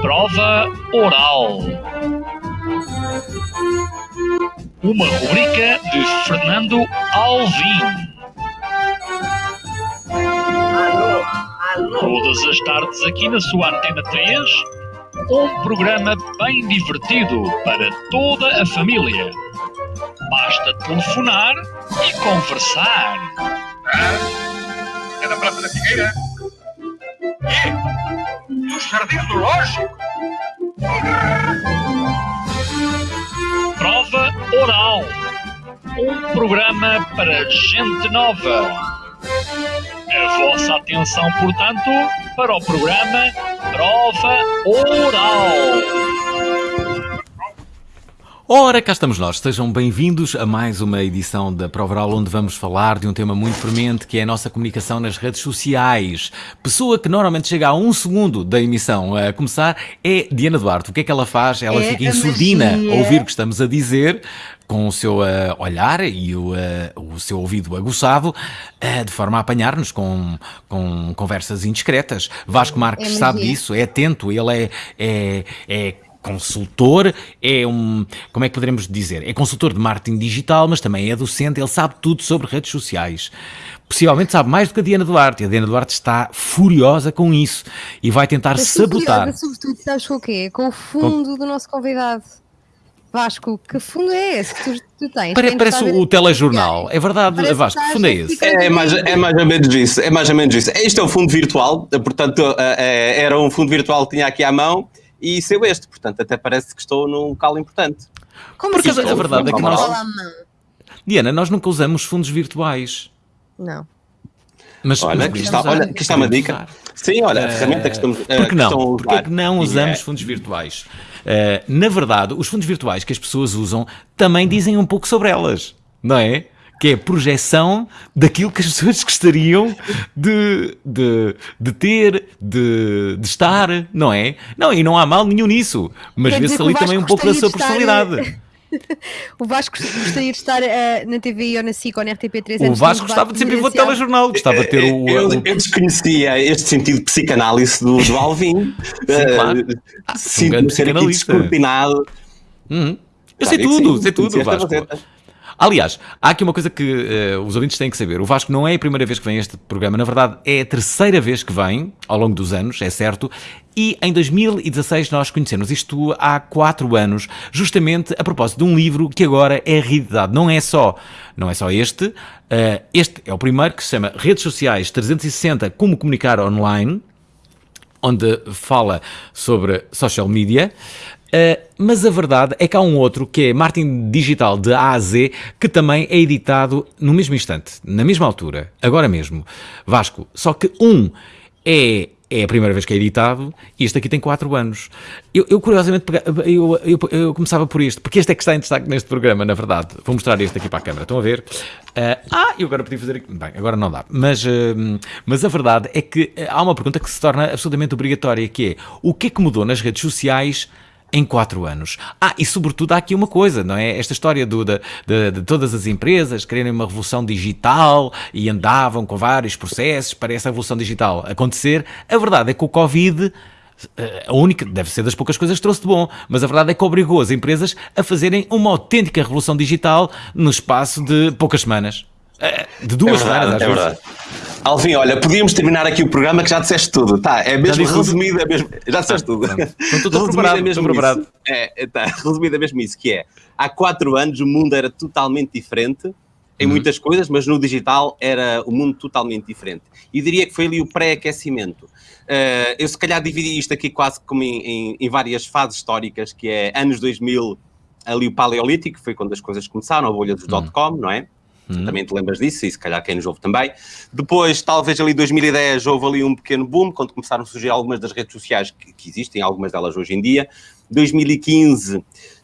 Prova oral. Uma rubrica de Fernando Alvim. Todas as tardes aqui na sua Antena 3, um programa bem divertido para toda a família. Basta telefonar e conversar. Ah, é da Praça da Figueira? E? Do Jardim Zoológico? Prova Oral. Um programa para gente nova. A vossa atenção, portanto, para o programa Prova Oral. Ora, cá estamos nós. Sejam bem-vindos a mais uma edição da Prova Oral, onde vamos falar de um tema muito premente, que é a nossa comunicação nas redes sociais. Pessoa que normalmente chega a um segundo da emissão a começar é Diana Duarte. O que é que ela faz? Ela É fica a insurdina magia. a ouvir o que estamos a dizer, com o seu eh, olhar e o, eh, o seu ouvido aguçado, eh, de forma a apanhar-nos com, com conversas indiscretas. Vasco Marques É sabe disso, é atento, ele é, é, é consultor, é um, como é que poderemos dizer? É consultor de marketing digital, mas também é docente, ele sabe tudo sobre redes sociais. Possivelmente sabe mais do que a Diana Duarte, e a Diana Duarte está furiosa com isso e vai tentar Mas sabotar. curiosa, Sobretudo, sabes com o quê? Com o fundo do nosso convidado. Vasco, que fundo é esse que tu, tu tens? Pare- parece o as telejornal, é verdade, Parece Vasco, que fundo é esse? ficar- É mais, é mais ou menos isso, é mais ou menos isso. Este é o fundo virtual, portanto, eh, eh, era um fundo virtual que tinha aqui à mão e saiu este, portanto, até parece que estou num local importante. Como Porque a verdade é que nós-? Diana, nós nunca usamos fundos virtuais. Não. Mas, Olha, mas aqui está, olha, aqui está uma dica. usar. Sim, olha, a Eh, ferramenta que estamos eh, Porque que não? estão a Porque é que não E usamos é- fundos virtuais? Eh, na verdade, os fundos virtuais que as pessoas usam também dizem um pouco sobre elas, não é? Que é a projeção daquilo que as pessoas gostariam de, de, de ter, de, de estar, não é? Não, e não há mal nenhum nisso, mas vê-se ali também um pouco da sua estar, personalidade. O Vasco gostaria de estar eh, na TV ou na SIC ou na RTP3 O Vasco gostava de sempre ir para o telejornal, gostava de ter o. Eu, o- eu desconhecia este sentido de psicanálise do, do Alvin. Eh, claro. Ah, um Sinto-me grande ser aqui descortinado. Uhum. Eu sei Sabe tudo, sim, sei tudo, conhecia esta Vasco. faceta. Aliás, há aqui uma coisa que eh, os ouvintes têm que saber. O Vasco não é a primeira vez que vem a este programa, na verdade é a terceira vez que vem, ao longo dos anos, é certo. E em 2016 nós conhecemos isto há quatro anos, justamente a propósito de um livro que agora é realidade. Não é só, não é só este. eh, este é o primeiro que se chama Redes Sociais 360 Como Comunicar Online onde fala sobre social media. Uh, mas a verdade é que há um outro que é Martin Digital de A a Z, que também é editado no mesmo instante, na mesma altura, agora mesmo. Vasco, só que um é, é a primeira vez que é editado e este aqui tem 4 anos. Eu, eu curiosamente eu, eu, eu começava por este, porque este é que está em destaque neste programa, na verdade. Vou mostrar este aqui para a câmara, estão a ver? Uh, ah, eu agora podia fazer aqui. Bem, agora não dá. Mas, uh, mas a verdade é que uh, há uma pergunta que se torna absolutamente obrigatória, que é o que é que mudou nas redes sociais em quatro anos. Ah, e sobretudo há aqui uma coisa, não é? Esta história do, da- de, de todas as empresas quererem uma revolução digital e andavam com vários processos para essa revolução digital acontecer. A verdade é que o Covid. eh, A única, deve ser das poucas coisas que trouxe de bom, mas a verdade é que obrigou as empresas a fazerem uma autêntica revolução digital no espaço de poucas semanas. Eh, De É duas verdade, semanas, às é vezes. verdade. Alvin, olha, podíamos terminar aqui o programa que já disseste tudo. Tá, é mesmo tudo? resumido, é mesmo. Já disseste tudo. pronto. Então, estou preparado, é mesmo preparado. isso. É, é, tá, resumido é mesmo isso, que é, há quatro anos o mundo era totalmente diferente em Uhum. muitas coisas, mas no digital era o mundo totalmente diferente. E diria que foi ali o pré-aquecimento. Eh, eu se calhar dividi isto aqui quase como em, em- em várias fases históricas, que é anos 2000, ali o paleolítico, foi quando as coisas começaram, a bolha dos Uhum. dot-com, não é? Também te lembras disso, e se calhar quem nos ouve também. Depois, talvez ali 2010, houve ali um pequeno boom, quando começaram a surgir algumas das redes sociais que, que existem, algumas delas hoje em dia. 2015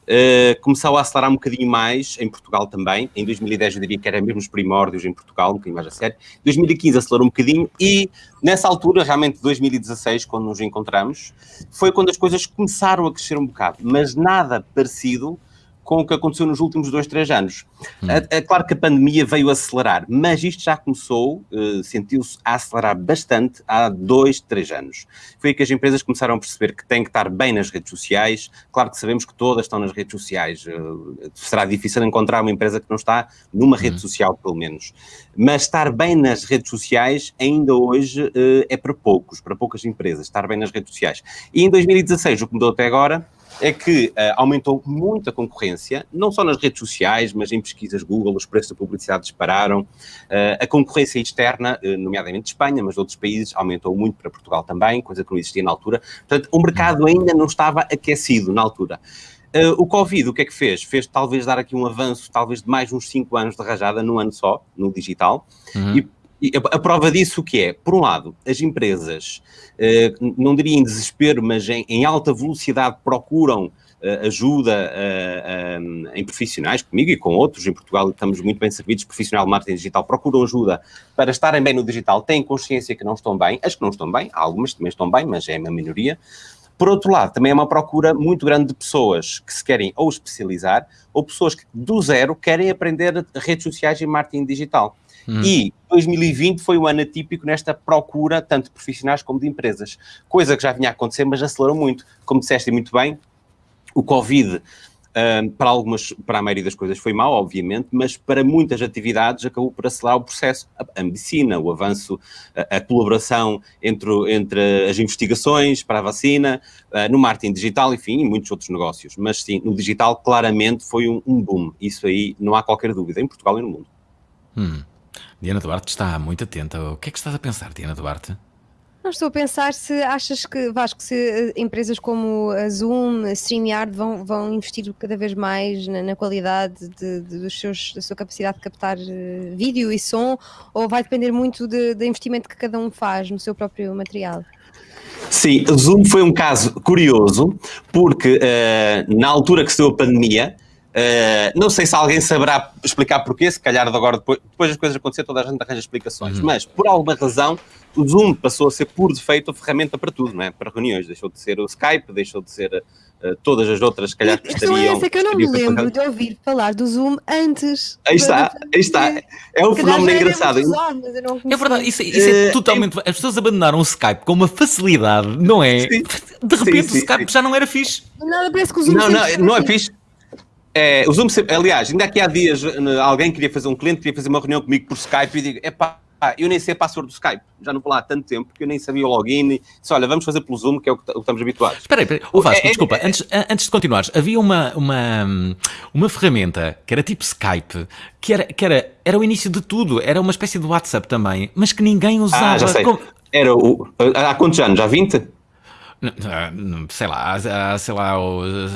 eh, começou a acelerar um bocadinho mais, em Portugal também. Em 2010 eu diria que era mesmo os primórdios em Portugal, um bocadinho mais a sério. 2015 acelerou um bocadinho e nessa altura, realmente 2016, quando nos encontramos, foi quando as coisas começaram a crescer um bocado, mas nada parecido com o que aconteceu nos últimos dois, três anos. É, é claro que a pandemia veio acelerar, mas isto já começou, uh, sentiu-se a acelerar bastante há dois, três anos. Foi aí que as empresas começaram a perceber que têm que estar bem nas redes sociais. Claro que sabemos que todas estão nas redes sociais. Uh, será difícil encontrar uma empresa que não está numa rede social, pelo menos. Mas estar bem nas redes sociais ainda hoje uh, é para poucos, para poucas empresas, estar bem nas redes sociais. E em 2016, o que mudou até agora é que uh, aumentou muito a concorrência, não só nas redes sociais, mas em pesquisas Google, os preços da publicidade dispararam. Uh, a concorrência externa, uh, nomeadamente de Espanha, mas de outros países, aumentou muito para Portugal também, coisa que não existia na altura. Portanto, o mercado ainda não estava aquecido na altura. o Covid, o que é que fez? Fez talvez dar aqui um avanço, talvez de mais uns 5 anos de rajada, num ano só, no digital, Uhum. e e a, prova disso o que é? Por um lado, as empresas, eh, não diria em desespero, mas em, alta velocidade procuram eh, ajuda eh, em profissionais, comigo e com outros, em Portugal estamos muito bem servidos, profissional de marketing digital, procuram ajuda para estarem bem no digital, têm consciência que não estão bem, as que não estão bem, algumas também estão bem, mas é uma minoria. Por outro lado, também é uma procura muito grande de pessoas que se querem ou especializar, ou pessoas que do zero querem aprender redes sociais e marketing digital. E 2020 foi um ano atípico nesta procura, tanto de profissionais como de empresas. Coisa que já vinha a acontecer, mas acelerou muito. Como disseste muito bem, o Covid, hum, para algumas, para a maioria das coisas foi mau, obviamente, mas para muitas atividades acabou por acelerar o processo. A, a medicina, o avanço, a, a colaboração entre, entre as investigações para a vacina, ah, no marketing digital, enfim, e muitos outros negócios. Mas sim, no digital claramente foi um, um boom. Isso aí não há qualquer dúvida, em Portugal e no mundo. Hum. Diana Duarte está muito atenta. O que é que estás a pensar, Diana Duarte? Não estou a pensar se achas que, Vasco, se eh, empresas como a Zoom, a StreamYard vão, vão investir cada vez mais na, na qualidade de- de- dos seus, da sua capacidade de captar eh, vídeo e som, ou vai depender muito de- do investimento que cada um faz no seu próprio material? Sim, o Zoom foi um caso curioso, porque eh, na altura que se deu a pandemia, eh, não sei se alguém saberá explicar porquê, se calhar de agora, depois, depois das coisas acontecer, toda a gente arranja explicações, mas por alguma razão o Zoom passou a ser por defeito a ferramenta para tudo, não é? Para reuniões, deixou de ser o Skype, deixou de ser eh, todas as outras, se calhar, A que questão é estariam... essa que eu não me estariam lembro de ouvir falar do Zoom antes. Aí está, aí está. É um fenómeno engraçado. não É verdade, isso, isso é Eh, totalmente. As pessoas abandonaram o Skype com uma facilidade, não é? Sim. De repente Sim, sim, o Skype sim. já não era fixe. Nada, parece que o Zoom Não, não, não é assim. fixe. É, o Zoom, sempre- aliás, ainda aqui há dias eh, alguém queria fazer um cliente, queria fazer uma reunião comigo por Skype e digo, epá, eu nem sei a password do Skype, já não vou lá há tanto tempo que eu nem sabia o login. E disse, olha, vamos fazer pelo Zoom, que é o que, o estamos habituados. Espera aí. Ô, Vasco, É- é- desculpa, antes, a- antes de continuares, havia uma, uma, uma ferramenta que era tipo Skype, que, era, que era, era o início de tudo, era uma espécie de WhatsApp também, mas que ninguém usava. Ah, já sei. Como- Era o. Há quantos anos? Já 20? Sei lá, há, há, sei lá,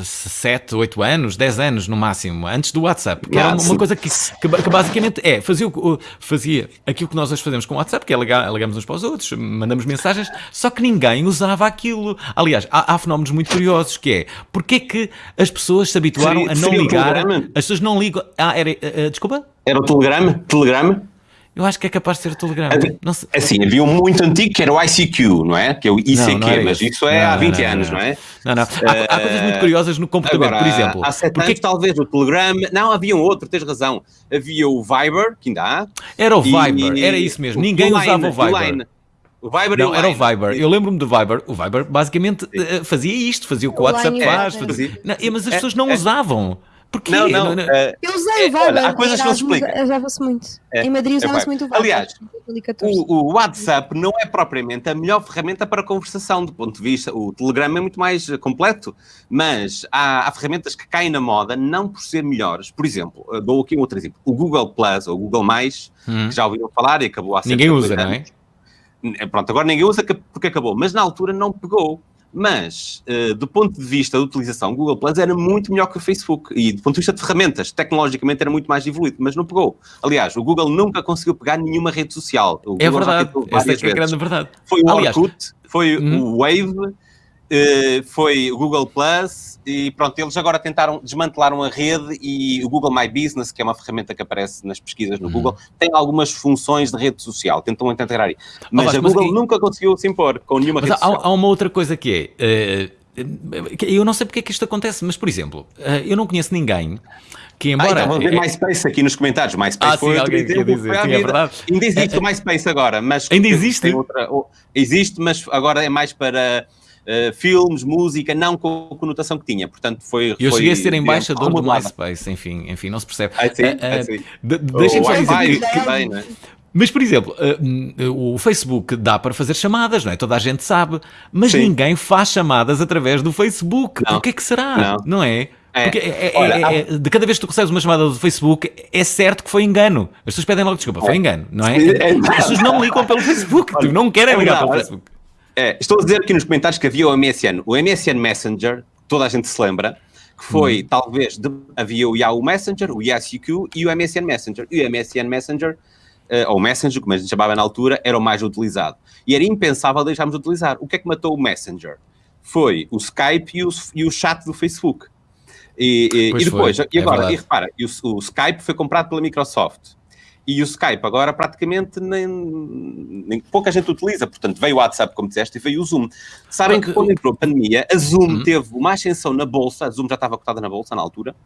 7, 8 anos, 10 anos no máximo, antes do WhatsApp, que era uma, coisa que, que, que basicamente é, fazia, o- fazia aquilo que nós hoje fazemos com o WhatsApp, que é ligar, ligamos uns para os outros, mandamos mensagens, só que ninguém usava aquilo. Aliás, há, há fenómenos muito curiosos, que é, porque é que as pessoas se habituaram Seria- a não ligar, as pessoas não ligam, ah, era, eh, desculpa? Era o Telegram? Telegram? Eu acho que é capaz de ser o Telegram. Não sei. Assim, havia um muito antigo que era o ICQ, não é? Que é o ICQ, Não, mas isso é Não, há não, 20 não, anos, não. não, é? Não, não. Há, há coisas muito curiosas no comportamento, Agora, por exemplo. há sete porque anos, talvez, o Telegram. Não, havia um outro, tens razão. Havia o Viber, que ainda há. era o e- Viber, era isso mesmo. o Ninguém Line, usava o Viber. Line. O Viber e Não, o era o. Viber. Eu lembro-me do Viber. O Viber basicamente eh, fazia isto, fazia o que o WhatsApp Line faz. era- fazia- Não, é, mas as É, pessoas não é. usavam. Porquê? Não, não. Não- eh, Eu usei É, o Viber. olha, há coisas que não se explicam. Usava-se muito. É, em Madrid é usava-se Viber. muito o Viber. Aliás, em 2014. O, o WhatsApp não é propriamente a melhor ferramenta para conversação, do ponto de vista. O Telegram é muito mais eh, completo, mas há, há ferramentas que caem na moda não por ser melhores. Por exemplo, eh, dou aqui um outro exemplo: o Google Plus ou o Google, Mais, Hum. que já ouviram falar e acabou há Ninguém usa, não é? Pronto, agora ninguém usa que- porque acabou, mas na altura não pegou. Mas, eh, do ponto de vista da utilização, o Google Plus era muito melhor que o Facebook. E do ponto de vista de ferramentas, tecnologicamente era muito mais evoluído, mas não pegou. Aliás, o Google nunca conseguiu pegar nenhuma rede social. O É Google verdade. Essa é é a grande verdade. Foi o Aliás, Orkut, foi Uhum. o Wave, foi o Google Plus e pronto, eles agora tentaram desmantelar a rede e o Google My Business, que é uma ferramenta que aparece nas pesquisas no Uhum. Google, tem algumas funções de rede social, tentam integrar aí. Mas Vasco, a mas Google nunca conseguiu se impor com nenhuma Mas rede há, social. há uma outra coisa que é. eh, eu não sei porque é que isto acontece, mas por exemplo, eh, eu não conheço ninguém que Ah, embora. então vamos ver MySpace aqui nos comentários. MySpace Ah, foi sim, alguém exemplo, dizer, sim, é verdade. Ainda existe o MySpace agora, mas... Ainda existe? outra- ou- existe, mas agora é mais para eh, filmes, música, não com a conotação que tinha. Portanto, foi... Eu foi, cheguei a ser digamos, embaixador do remodelada. MySpace, enfim, enfim, não se percebe. Ah, sim? Eh, eh, Ah, sim. de- O Deixem-me só dizer que, também, não é? Mas, por exemplo, eh, hum, o Facebook dá para fazer chamadas, não é? Toda a gente sabe, mas Sim. ninguém faz chamadas através do Facebook. Não. Por que é que será? Não. é? É. Porque é- é- Olha, é- é- de cada vez que tu recebes uma chamada do Facebook, é certo que foi engano. As pessoas pedem logo desculpa, foi engano, não é? Sim, é As pessoas não ligam pelo Facebook, tu não querem é ligar pelo. Facebook. É, estou a dizer aqui nos comentários que havia o MSN. O MSN Messenger, toda a gente se lembra, que foi, talvez, de- havia o Yahoo Messenger, o YesUQ e o MSN Messenger. E o MSN Messenger, eh, ou Messenger, como a gente chamava na altura, era o mais utilizado. E era impensável deixarmos de utilizar. O que é que matou o Messenger? Foi o Skype e o, e o chat do Facebook. E, e- e depois, foi, e é agora, verdade. e repara, o, o Skype foi comprado pela Microsoft. E o Skype agora praticamente nem, nem- pouca gente utiliza, portanto veio o WhatsApp, como disseste, e veio o Zoom. Sabem que quando entrou a pandemia, a Zoom Uhum. teve uma ascensão na bolsa, a Zoom já estava cotada na bolsa na altura,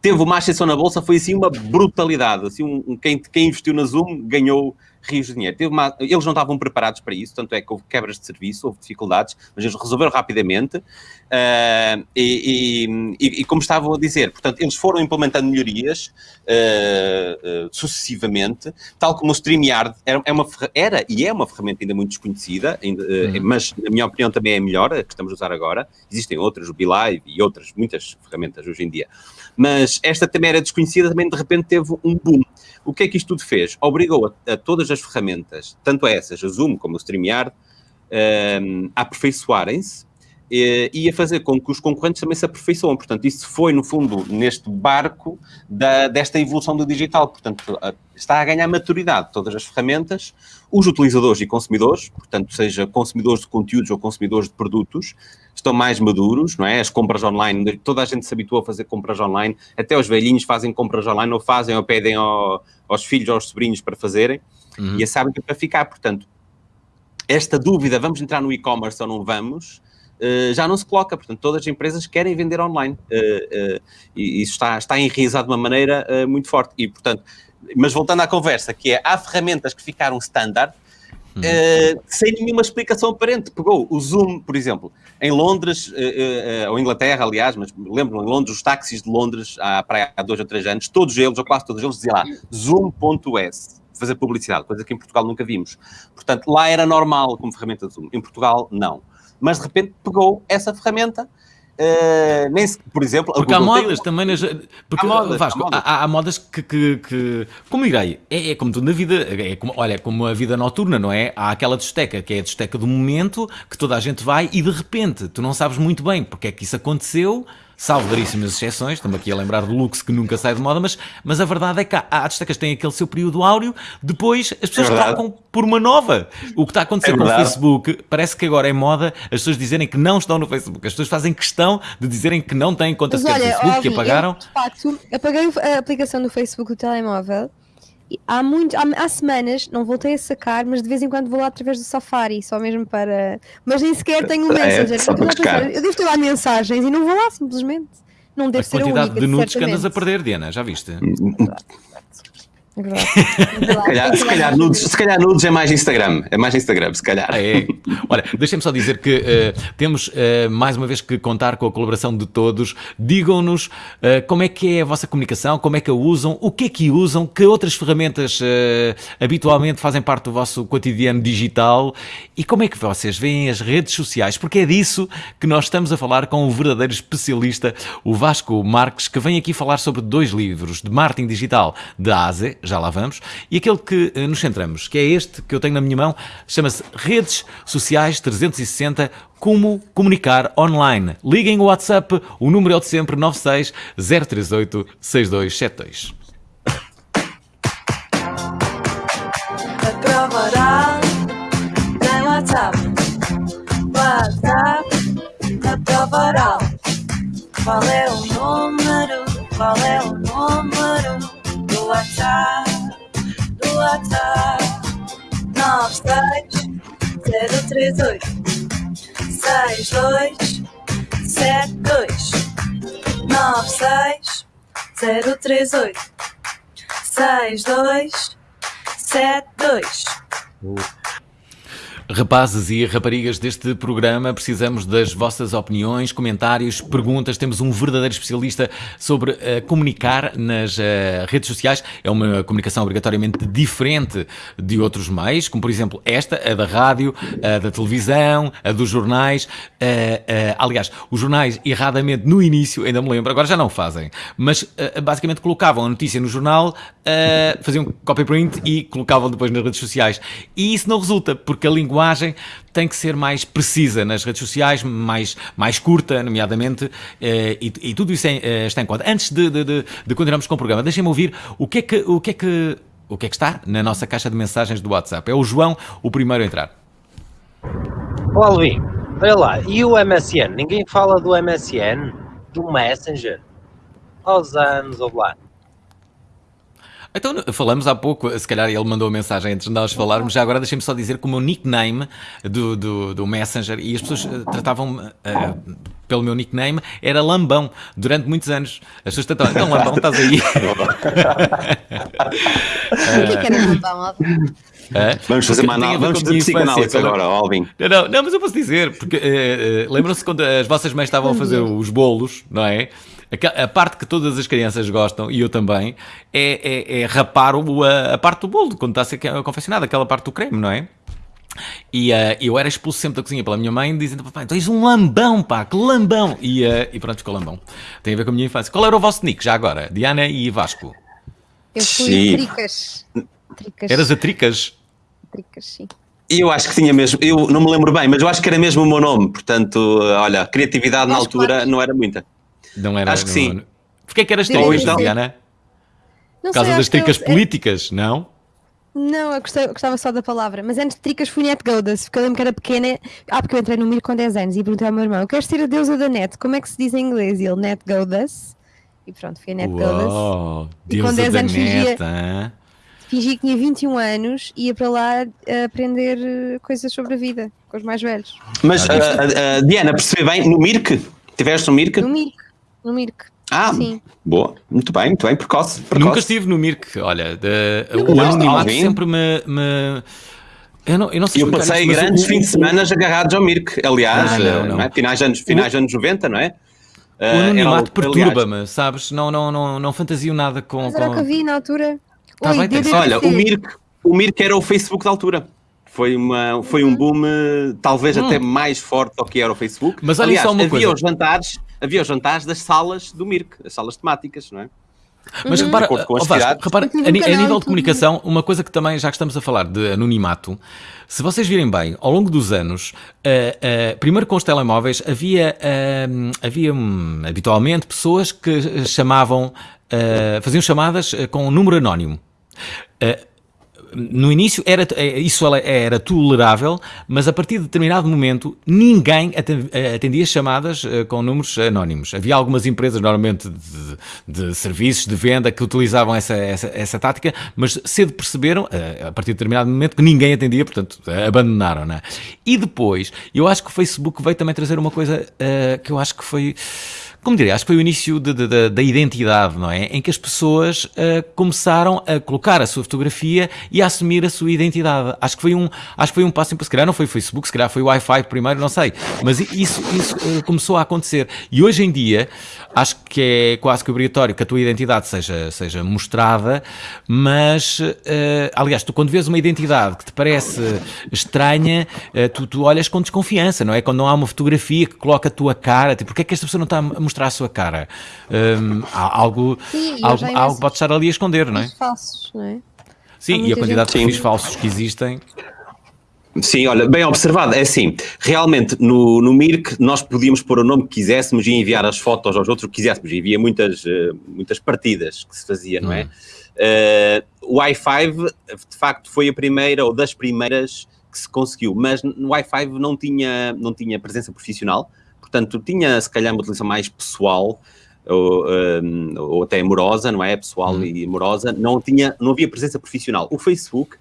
teve uma ascensão na bolsa, foi assim uma brutalidade, assim, um, um- quem, quem investiu na Zoom ganhou rios de dinheiro. Uma- eles não estavam preparados para isso, tanto é que houve quebras de serviço, houve dificuldades, mas eles resolveram rapidamente, ah, e, e- e- como estavam a dizer, portanto, eles foram implementando melhorias ah, ah, sucessivamente, tal como o StreamYard era, é uma, era e é uma ferramenta ainda muito desconhecida, ainda, Uhum. mas na minha opinião também é a melhor, a que estamos a usar agora. Existem outras, o BeLive e outras, muitas ferramentas hoje em dia. Mas esta também era desconhecida, também de repente teve um boom. O que é que isto tudo fez? Obrigou a, a todas as ferramentas, tanto essas, a Zoom como o StreamYard, um, a aperfeiçoarem-se eh, e a fazer com que os concorrentes também se aperfeiçoam. Portanto, isso foi, no fundo, neste barco da- desta evolução do digital. Portanto, a- está a ganhar maturidade todas as ferramentas, os utilizadores e consumidores, portanto, seja consumidores de conteúdos ou consumidores de produtos, estão mais maduros, não é? As compras online, toda a gente se habituou a fazer compras online, até os velhinhos fazem compras online, ou fazem ou pedem ao- aos filhos ou aos sobrinhos para fazerem, Uhum. e sabem que é para ficar. Portanto, esta dúvida, vamos entrar no e-commerce ou não vamos, eh, já não se coloca. Portanto, todas as empresas querem vender online. eh, eh, e isso está, está enraizado de uma maneira muito forte. E, portanto, mas voltando à conversa, que é, há ferramentas que ficaram standard, eh, sem nenhuma explicação aparente. Pegou o Zoom, por exemplo, em Londres, eh, eh, ou Inglaterra, aliás, mas lembro-me, em Londres, os táxis de Londres, há, há dois ou três anos, todos eles, ou quase todos eles, diziam lá, zoom.es, fazer publicidade, coisa que em Portugal nunca vimos. Portanto, lá era normal como ferramenta Zoom, em Portugal, não. Mas, de repente, pegou essa ferramenta, eh, nem se- por exemplo... Porque há tem modas também nas. Porque, Há modas, Vasco, há modas. há, há modas que, que, que- Como direi, é, é como tudo na vida. É como, olha, é como a vida noturna, não é? Há aquela discoteca que é a discoteca do momento que toda a gente vai e de repente tu não sabes muito bem porque é que isso aconteceu. Salvo raríssimas exceções, estamos aqui a lembrar do Lux que nunca sai de moda, mas, mas a verdade é que há, há que têm aquele seu período áureo, depois as pessoas É trocam por uma nova. O que está a acontecer É com o. Facebook, parece que agora é moda as pessoas dizerem que não estão no Facebook. As pessoas fazem questão de dizerem que não têm conta Mas olha, Facebook, que apagaram. eu, de facto, apaguei a aplicação do Facebook do telemóvel. Há, muito, há, há semanas, não voltei a sacar, mas de vez em quando vou lá através do Safari, só mesmo para. Mas nem sequer tenho o É, Messenger. só porque eu. Eu devo ter lá mensagens e não vou lá simplesmente. Não deve A ser a quantidade única, de nudes que andas a perder, Diana, já viste? Verdade. Se calhar, se, calhar nudes, se calhar nudes é mais Instagram. É mais Instagram, se calhar. Ah, é. Olha, deixem-me só dizer que eh, temos eh, mais uma vez que contar com a colaboração de todos. Digam-nos eh, como é que é a vossa comunicação, como é que a usam, o que é que usam, que outras ferramentas habitualmente fazem parte do vosso cotidiano digital e como é que vocês veem as redes sociais, porque é disso que nós estamos a falar com o verdadeiro especialista, o Vasco Marques, que vem aqui falar sobre dois livros de marketing digital de A a Z, já lá vamos, e aquele que eh, nos centramos, que é este que eu tenho na minha mão, chama-se Redes Sociais 360 Como Comunicar Online. Liguem o WhatsApp, o número é o de sempre 96 038 6272. A prova oral tem WhatsApp. WhatsApp. Qual é o número? Qual é o número WhatsApp? Do WhatsApp 96 038 62 sete dois nove seis Rapazes e raparigas deste programa, precisamos das vossas opiniões, comentários, perguntas. Temos um verdadeiro especialista sobre eh, comunicar nas eh, redes sociais. É uma comunicação obrigatoriamente diferente de outros meios, como por exemplo esta, a da rádio, a da televisão, a dos jornais. Eh, aliás, os jornais, erradamente, no início, ainda me lembro, agora já não fazem, mas basicamente colocavam a notícia no jornal, faziam copy print e colocavam depois nas redes sociais. E isso não resulta, porque a linguagem tem que ser mais precisa nas redes sociais, mais, mais curta, nomeadamente, eh, e, e tudo isso é, está em conta. Antes de, de, de, de continuarmos com o programa, deixem-me ouvir o que, é que, o, que é que, o que é que está na nossa caixa de mensagens do WhatsApp. É o João o primeiro a entrar. Ó Alvin, olha lá, e o MSN? Ninguém fala do MSN? Do Messenger? Aos anos, ou lá. Então, falamos há pouco, se calhar ele mandou a mensagem antes de nós falarmos, já agora deixem-me só dizer que o meu nickname do, do, do Messenger, e as pessoas eh, tratavam-me eh, pelo meu nickname, era Lambão, durante muitos anos. As pessoas tratavam, então Lambão, estás aí? O que é que era lambão, Alvin? É? Vamos fazer uma análise, vamos fazer psicanálise agora, Alvin. Não, não, não, mas eu posso dizer, porque eh, eh, lembram-se quando as vossas mães estavam a fazer os bolos, não é? A parte que todas as crianças gostam, e eu também, é, é, é rapar o, a, a parte do bolo, quando está a ser confeccionado, aquela parte do creme, não é? E eh, eu era expulso sempre da cozinha pela minha mãe, dizendo: Papai, tu és um lambão, pá, que lambão! E, eh, e pronto, ficou lambão. Tem a ver com a minha infância. Qual era o vosso nick já agora? Diana e Vasco? Eu fui Sim. tricas. Tricas. Eras a tricas? Tricas, sim. E eu acho que tinha mesmo, eu não me lembro bem, mas eu acho que era mesmo o meu nome, portanto, olha, criatividade na altura não era muita. Não era? Acho que não- sim. não- Porquê que eras ser. Diana? Não Por causa sei, das eu- tricas é- políticas, não? Não, eu gostei- eu gostava só da palavra, mas antes de tricas fui net godas, porque eu lembro que era pequena. Ah, porque eu entrei no Mir com 10 anos e perguntei ao meu irmão: queres ser a deusa da net? Como é que se diz em inglês? E ele net godas. E pronto, fui a net godas. Uau, E com deusa 10 da anos fingia- neta, hã? Fingi que tinha 21 anos e ia para lá a aprender eh, coisas sobre a vida com os mais velhos. Mas, Ah, ah, ah, Diana, percebi bem, no Mirk? Tiveste no Mirk? No Mirk. No Mirk. Ah, Sim. boa, muito bem, muito bem, precoce. precoce. Nunca estive no Mirk, olha, de- Nunca o anonimato sempre me... me- Eu não, eu não sei Eu passei mas grandes o- fins de o- semana agarrados ao Mirk, aliás, Ah, não, eh, não. não é? finais, de anos, finais de anos 90, não é? O Eh, anonimato o- perturba-me, sabes? Não, não, não, não fantasio nada com... Mas era o que com... havia na altura. Tá Oi, bem, tem- DDT. Olha, o Mirk, o Mirk era o Facebook da altura. Foi, uma, foi um boom, eh, talvez Hum. até mais forte do que era o Facebook. Mas olhem Aliás, só uma havia coisa. os jantares, havia os jantares das salas do Mirk, as salas temáticas, não é? Mas Uhum. repara, De com Vasco, repara, a, um a nível de comunicação, uma coisa que também, já que estamos a falar de anonimato, se vocês virem bem, ao longo dos anos, eh, eh, primeiro com os telemóveis, havia, eh, havia hum, habitualmente pessoas que chamavam, faziam chamadas com um número anónimo. Eh, no início era, eh, isso era- tolerável, mas a partir de determinado momento ninguém eh, atendia chamadas eh, com números anónimos. Havia algumas empresas, normalmente de, de serviços, de venda, que utilizavam essa, essa, essa tática, mas cedo perceberam, eh, a partir de determinado momento, que ninguém atendia, portanto abandonaram. Não é? E depois, eu acho que o Facebook veio também trazer uma coisa eh, que eu acho que foi como diria, acho que foi o início de- de- de- da identidade, não é? Em que as pessoas ah, começaram a colocar a sua fotografia e a assumir a sua identidade. Acho que foi um, acho que foi um passo importante. Se calhar não foi o Facebook, se calhar foi o Wi-Fi primeiro, não sei. Mas isso, isso ah, começou a acontecer. E hoje em dia, acho que é quase que obrigatório que a tua identidade seja, seja mostrada, mas, ah, aliás, tu quando vês uma identidade que te parece estranha, ah, tu, tu olhas com desconfiança, não é? Quando não há uma fotografia que coloca a tua cara, tipo, porque é que esta pessoa não está a mostrar a sua cara? Há algo, Sim, algo, algo pode estar ali a esconder, não é? Os falsos, não é? Sim, e a quantidade de gente- perfis Sim. falsos que existem. Sim, olha, bem observado. É assim, realmente no, no Mirk nós podíamos pôr o nome que quiséssemos e enviar as fotos aos outros que quiséssemos. E havia muitas, eh, muitas partidas que se fazia, não é? Eh, o i5, de facto, foi a primeira ou das primeiras que se conseguiu, mas no i5 não tinha, não tinha presença profissional, portanto, tinha se calhar uma utilização mais pessoal. Ou, ehm, ou até amorosa, não é? Pessoal e amorosa, não, tinha, não havia presença profissional. O Facebook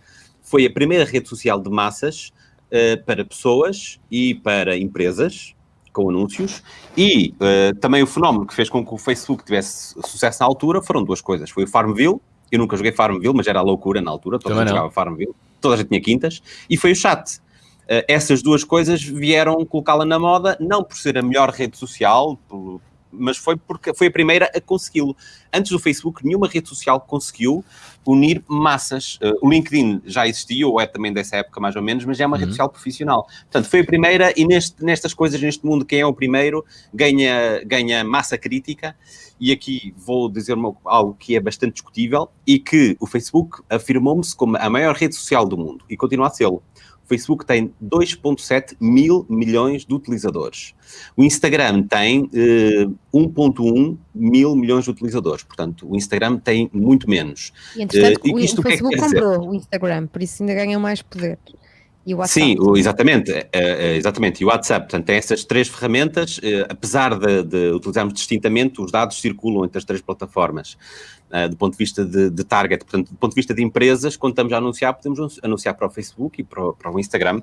foi a primeira rede social de massas eh, para pessoas e para empresas, com anúncios. E uh, também o fenómeno que fez com que o Facebook tivesse sucesso na altura foram duas coisas. Foi o Farmville, eu nunca joguei Farmville, mas era loucura na altura, toda a gente jogava Farmville, toda a gente tinha quintas, e foi o chat. Uh, essas duas coisas vieram colocá-la na moda, não por ser a melhor rede social, por, mas foi porque foi a primeira a consegui-lo. Antes do Facebook, nenhuma rede social conseguiu unir massas. Uh, o LinkedIn já existia, ou é também dessa época mais ou menos, mas já é uma uhum. rede social profissional. Portanto, foi a primeira e neste, nestas coisas, neste mundo, quem é o primeiro ganha, ganha massa crítica. E aqui vou dizer algo que é bastante discutível e que o Facebook afirmou-se como a maior rede social do mundo e continua a ser. Facebook tem 2,7 mil milhões de utilizadores. O Instagram tem uh, eh, 1,1 mil milhões de utilizadores. Portanto, o Instagram tem muito menos. E, entretanto, uh, isto o, o Facebook que é que comprou dizer? o Instagram, por isso ainda ganha mais poder. E o WhatsApp. Sim, o, exatamente, é, exatamente. E o WhatsApp, portanto, tem essas três ferramentas, eh, apesar de, de, utilizarmos distintamente, os dados circulam entre as três plataformas. Uh, do ponto de vista de, de, target, portanto, do ponto de vista de empresas, quando estamos a anunciar, podemos anunciar para o Facebook e para, para o Instagram,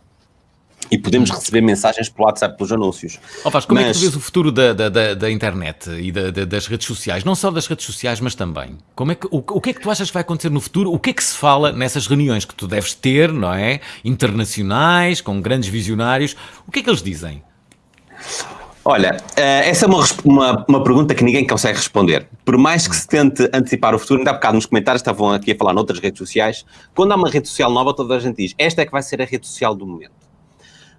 e podemos receber mensagens pelo WhatsApp pelos anúncios. Oh, Vaz, como mas... é que tu vês o futuro da, da, da internet e da, das redes sociais? Não só das redes sociais, mas também. Como é que, o, o que é que tu achas que vai acontecer no futuro? O que é que se fala nessas reuniões que tu deves ter, não é? Internacionais, com grandes visionários. O que é que eles dizem? Olha, eh, essa é uma, uma, uma, pergunta que ninguém consegue responder. Por mais que se tente antecipar o futuro, ainda há bocado nos comentários estavam aqui a falar noutras redes sociais, quando há uma rede social nova, toda a gente diz, esta é que vai ser a rede social do momento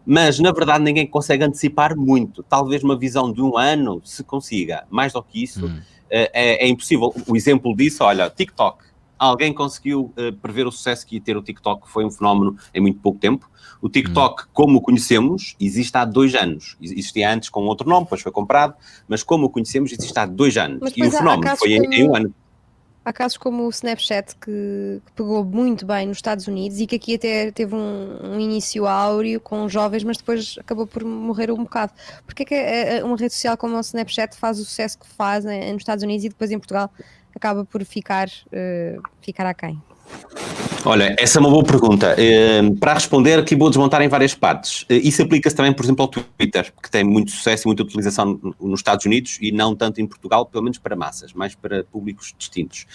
mas na verdade ninguém consegue antecipar muito. Talvez uma visão de um ano se consiga, mais do que isso hum. Eh, é, é, impossível. O exemplo disso, olha, TikTok. Alguém conseguiu uh, prever o sucesso que ia ter o TikTok, foi um fenómeno em muito pouco tempo. O TikTok, hum. como o conhecemos, existe há dois anos. Existia antes com outro nome, depois foi comprado, mas como o conhecemos, existe há dois anos. e o fenómeno foi em, em um ano. Há casos como o Snapchat que, que, pegou muito bem nos Estados Unidos e que aqui até teve um, um, início áureo com jovens, mas depois acabou por morrer um bocado. Porque é que uma rede social como o Snapchat faz o sucesso que faz nos Estados Unidos e depois em Portugal acaba por ficar, uh, ficar aquém? Olha, essa é uma boa pergunta. Uh, para responder, aqui vou desmontar em várias partes. Uh, isso aplica-se também, por exemplo, ao Twitter, que tem muito sucesso e muita utilização nos Estados Unidos e não tanto em Portugal, pelo menos para massas, mais para públicos distintos.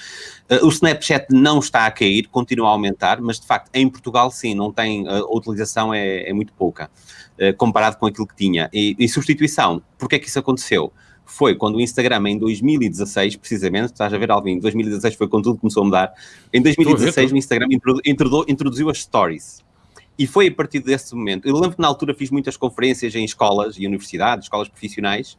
O Snapchat não está a cair, continua a aumentar, mas de facto em Portugal sim, não tem, a utilização é, é muito pouca, comparado com aquilo que tinha. E, e substituição, porquê é que isso aconteceu? Foi quando o Instagram, em 2016, precisamente, estás a ver, Alvin, em 2016 foi quando tudo começou a mudar. Em 2016, o Instagram introdu introduziu as stories. E foi a partir desse momento. Eu lembro que na altura fiz muitas conferências em escolas e universidades, escolas profissionais,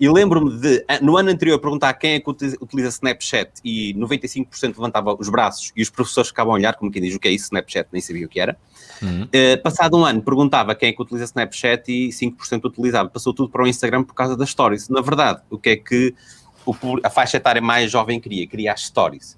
e lembro-me de, no ano anterior, perguntar quem é que utiliza Snapchat e 95% levantava os braços e os professores ficavam a olhar como quem diz o que é isso, Snapchat, nem sabia o que era. Uhum. Uh, passado um ano, perguntava quem é que utiliza Snapchat e 5% utilizava. Passou tudo para o Instagram por causa das stories. Na verdade, o que é que o, a faixa etária mais jovem queria? Queria as stories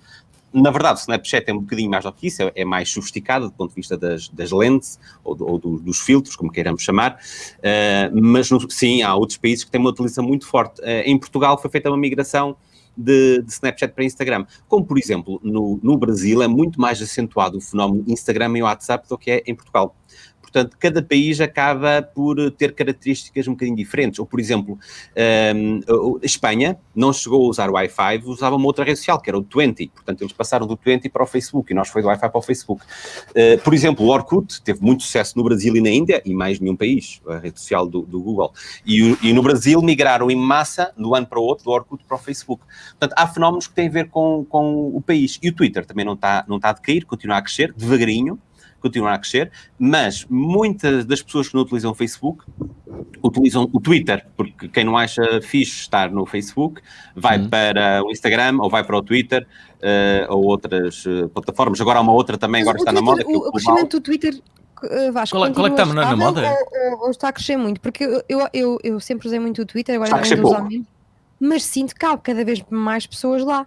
na verdade, o Snapchat é um bocadinho mais do que isso, é, é mais sofisticado do ponto de vista das, das lentes ou, do, ou do, dos filtros, como queiramos chamar, uh, mas no, sim, há outros países que têm uma utilização muito forte. Uh, em Portugal foi feita uma migração de, de, Snapchat para Instagram, como por exemplo no, no Brasil é muito mais acentuado o fenómeno Instagram e WhatsApp do que é em Portugal. Portanto, cada país acaba por ter características um bocadinho diferentes. Ou, por exemplo, um, a Espanha não chegou a usar o Wi-Fi, usava uma outra rede social, que era o 20. Portanto, eles passaram do 20 para o Facebook e nós foi do Wi-Fi para o Facebook. Uh, por exemplo, o Orkut teve muito sucesso no Brasil e na Índia, e mais nenhum país, a rede social do, do Google. E, e, no Brasil migraram em massa, de um ano para o outro, do Orkut para o Facebook. Portanto, há fenómenos que têm a ver com, com o país. E o Twitter também não está, não está a decair, continua a crescer, devagarinho, continuar a crescer, mas muitas das pessoas que não utilizam o Facebook utilizam o Twitter, porque quem não acha fixe estar no Facebook vai uhum. para o Instagram ou vai para o Twitter uh, ou outras uh, plataformas. Agora há uma outra também, agora está Twitter, na moda. Que é o, o crescimento do Twitter uh, Vasco, qual, é, qual é que está na, na moda? Ou, ou, está a crescer muito? Porque eu, eu, eu, eu sempre usei muito o Twitter, agora está a crescer menos, mas sinto que há cada vez mais pessoas lá.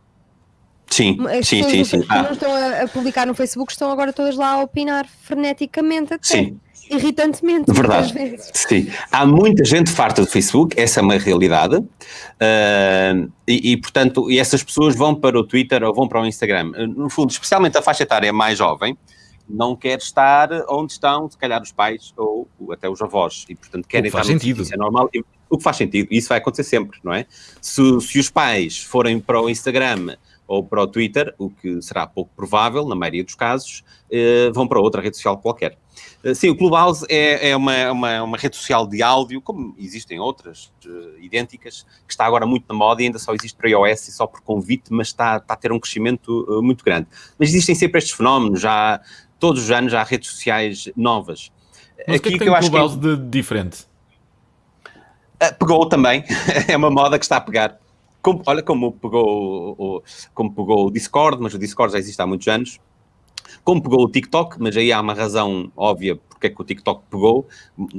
Sim, As sim, sim, sim. Que ah. não estão a, a, publicar no Facebook estão agora todas lá a opinar freneticamente até. Sim. Irritantemente. Verdade. Sim. Há muita gente farta do Facebook, essa é uma realidade. Uh, e, e, portanto, e essas pessoas vão para o Twitter ou vão para o Instagram. No fundo, especialmente a faixa etária mais jovem, não quer estar onde estão, se calhar, os pais ou até os avós. E, portanto, querem estar faz sentido. é normal. O que faz sentido, isso vai acontecer sempre, não é? Se, se os pais forem para o Instagram ou para o Twitter, o que será pouco provável, na maioria dos casos, eh, vão para outra rede social qualquer. Eh, Sim, o Clubhouse é, é uma, uma, uma rede social de áudio, como existem outras eh, idênticas, que está agora muito na moda e ainda só existe para iOS e só por convite, mas está, está a ter um crescimento muito grande. Mas existem sempre estes fenómenos, já todos os anos há redes sociais novas. Mas o que é que tem o Clubhouse de diferente? Pegou também, é uma moda que está a pegar. Como- olha como pegou, o, o- como pegou o Discord, mas o Discord já existe há muitos anos. Como pegou o TikTok, mas aí há uma razão óbvia porque é que o TikTok pegou.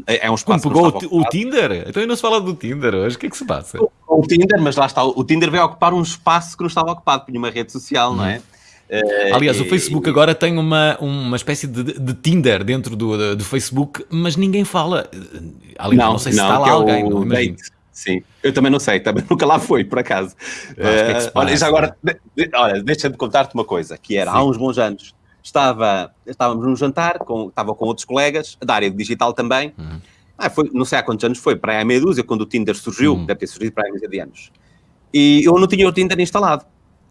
É é um Como espaço que pegou não o, o. Tinder? Então ainda não se fala do Tinder hoje. O que é que se passa? O Tinder, mas lá está, o Tinder veio ocupar um espaço que não estava ocupado, por uma rede social, não é? Eh, Aliás, o Facebook agora tem uma, uma espécie de, de Tinder dentro do, do Facebook, mas ninguém fala. Aliás, não, sei se está lá é alguém, o não imagino. Date. Sim, eu também não sei, também nunca lá fui, por acaso. Eh, olha, já agora, de- de- olha, deixa-me contar-te uma coisa, que era, há Sim. uns bons anos, estava, estávamos num jantar, com, estava com outros colegas, da área de digital também, Uhum. ah, foi, não sei há quantos anos foi, para aí há meia dúzia, quando o Tinder surgiu, Uhum. deve ter surgido para aí há meia de anos. E eu não tinha o Tinder instalado.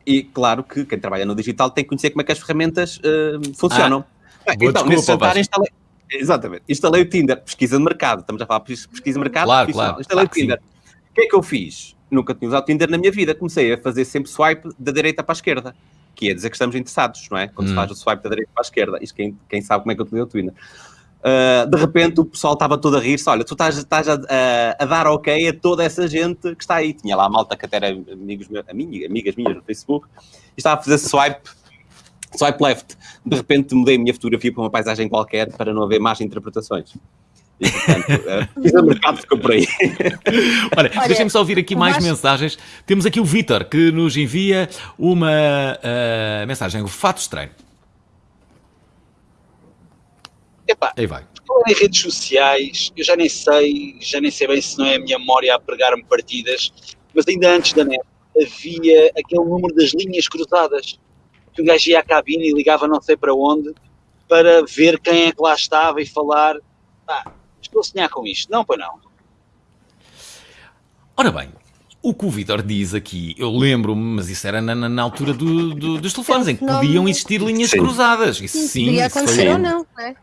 E claro que quem trabalha no digital tem que conhecer como é que as ferramentas eh, funcionam. Bem, boa então, desculpa, nesse jantar instalei, exatamente, instalei o Tinder, pesquisa de mercado, estamos a falar de pes- pesquisa de mercado, Claro, claro, instalei claro o Tinder. O que é que eu fiz? Nunca tinha usado Tinder na minha vida, comecei a fazer sempre swipe da direita para a esquerda, que é dizer que estamos interessados, não é? Quando se Hum. faz o swipe da direita para a esquerda, isto quem, quem sabe como é que eu utilizo o Tinder. Uh, de repente o pessoal estava todo a rir-se, olha, tu estás, estás a, a- a dar ok a toda essa gente que está aí. Tinha lá a malta que até era amigos amiga- amigas minhas no Facebook, e estava a fazer swipe, swipe left. De repente mudei a minha fotografia para uma paisagem qualquer para não haver más interpretações. E, portanto, uh, o mercado ficou por aí. Olha, Olha, deixem-me só ouvir aqui mais Vasco- mensagens. Temos aqui o Vítor que nos envia uma ah, mensagem. O fato estranho. Epá, Aí vai. falar em redes sociais, eu já nem sei, já nem sei bem se não é a minha memória a pregar-me partidas, mas ainda antes da net havia aquele número das linhas cruzadas, que um gajo ia à cabine e ligava não sei para onde, para ver quem é que lá estava e falar, pá, estou a sonhar com isto. Não, pois não. Ora bem, o que o Vítor diz aqui, eu lembro-me, mas isso era na, na- na altura do- do- dos telefones, em que podiam existir linhas Sim. cruzadas. Isso Sim, sim, podia isso foi- acontecer ou não, não é?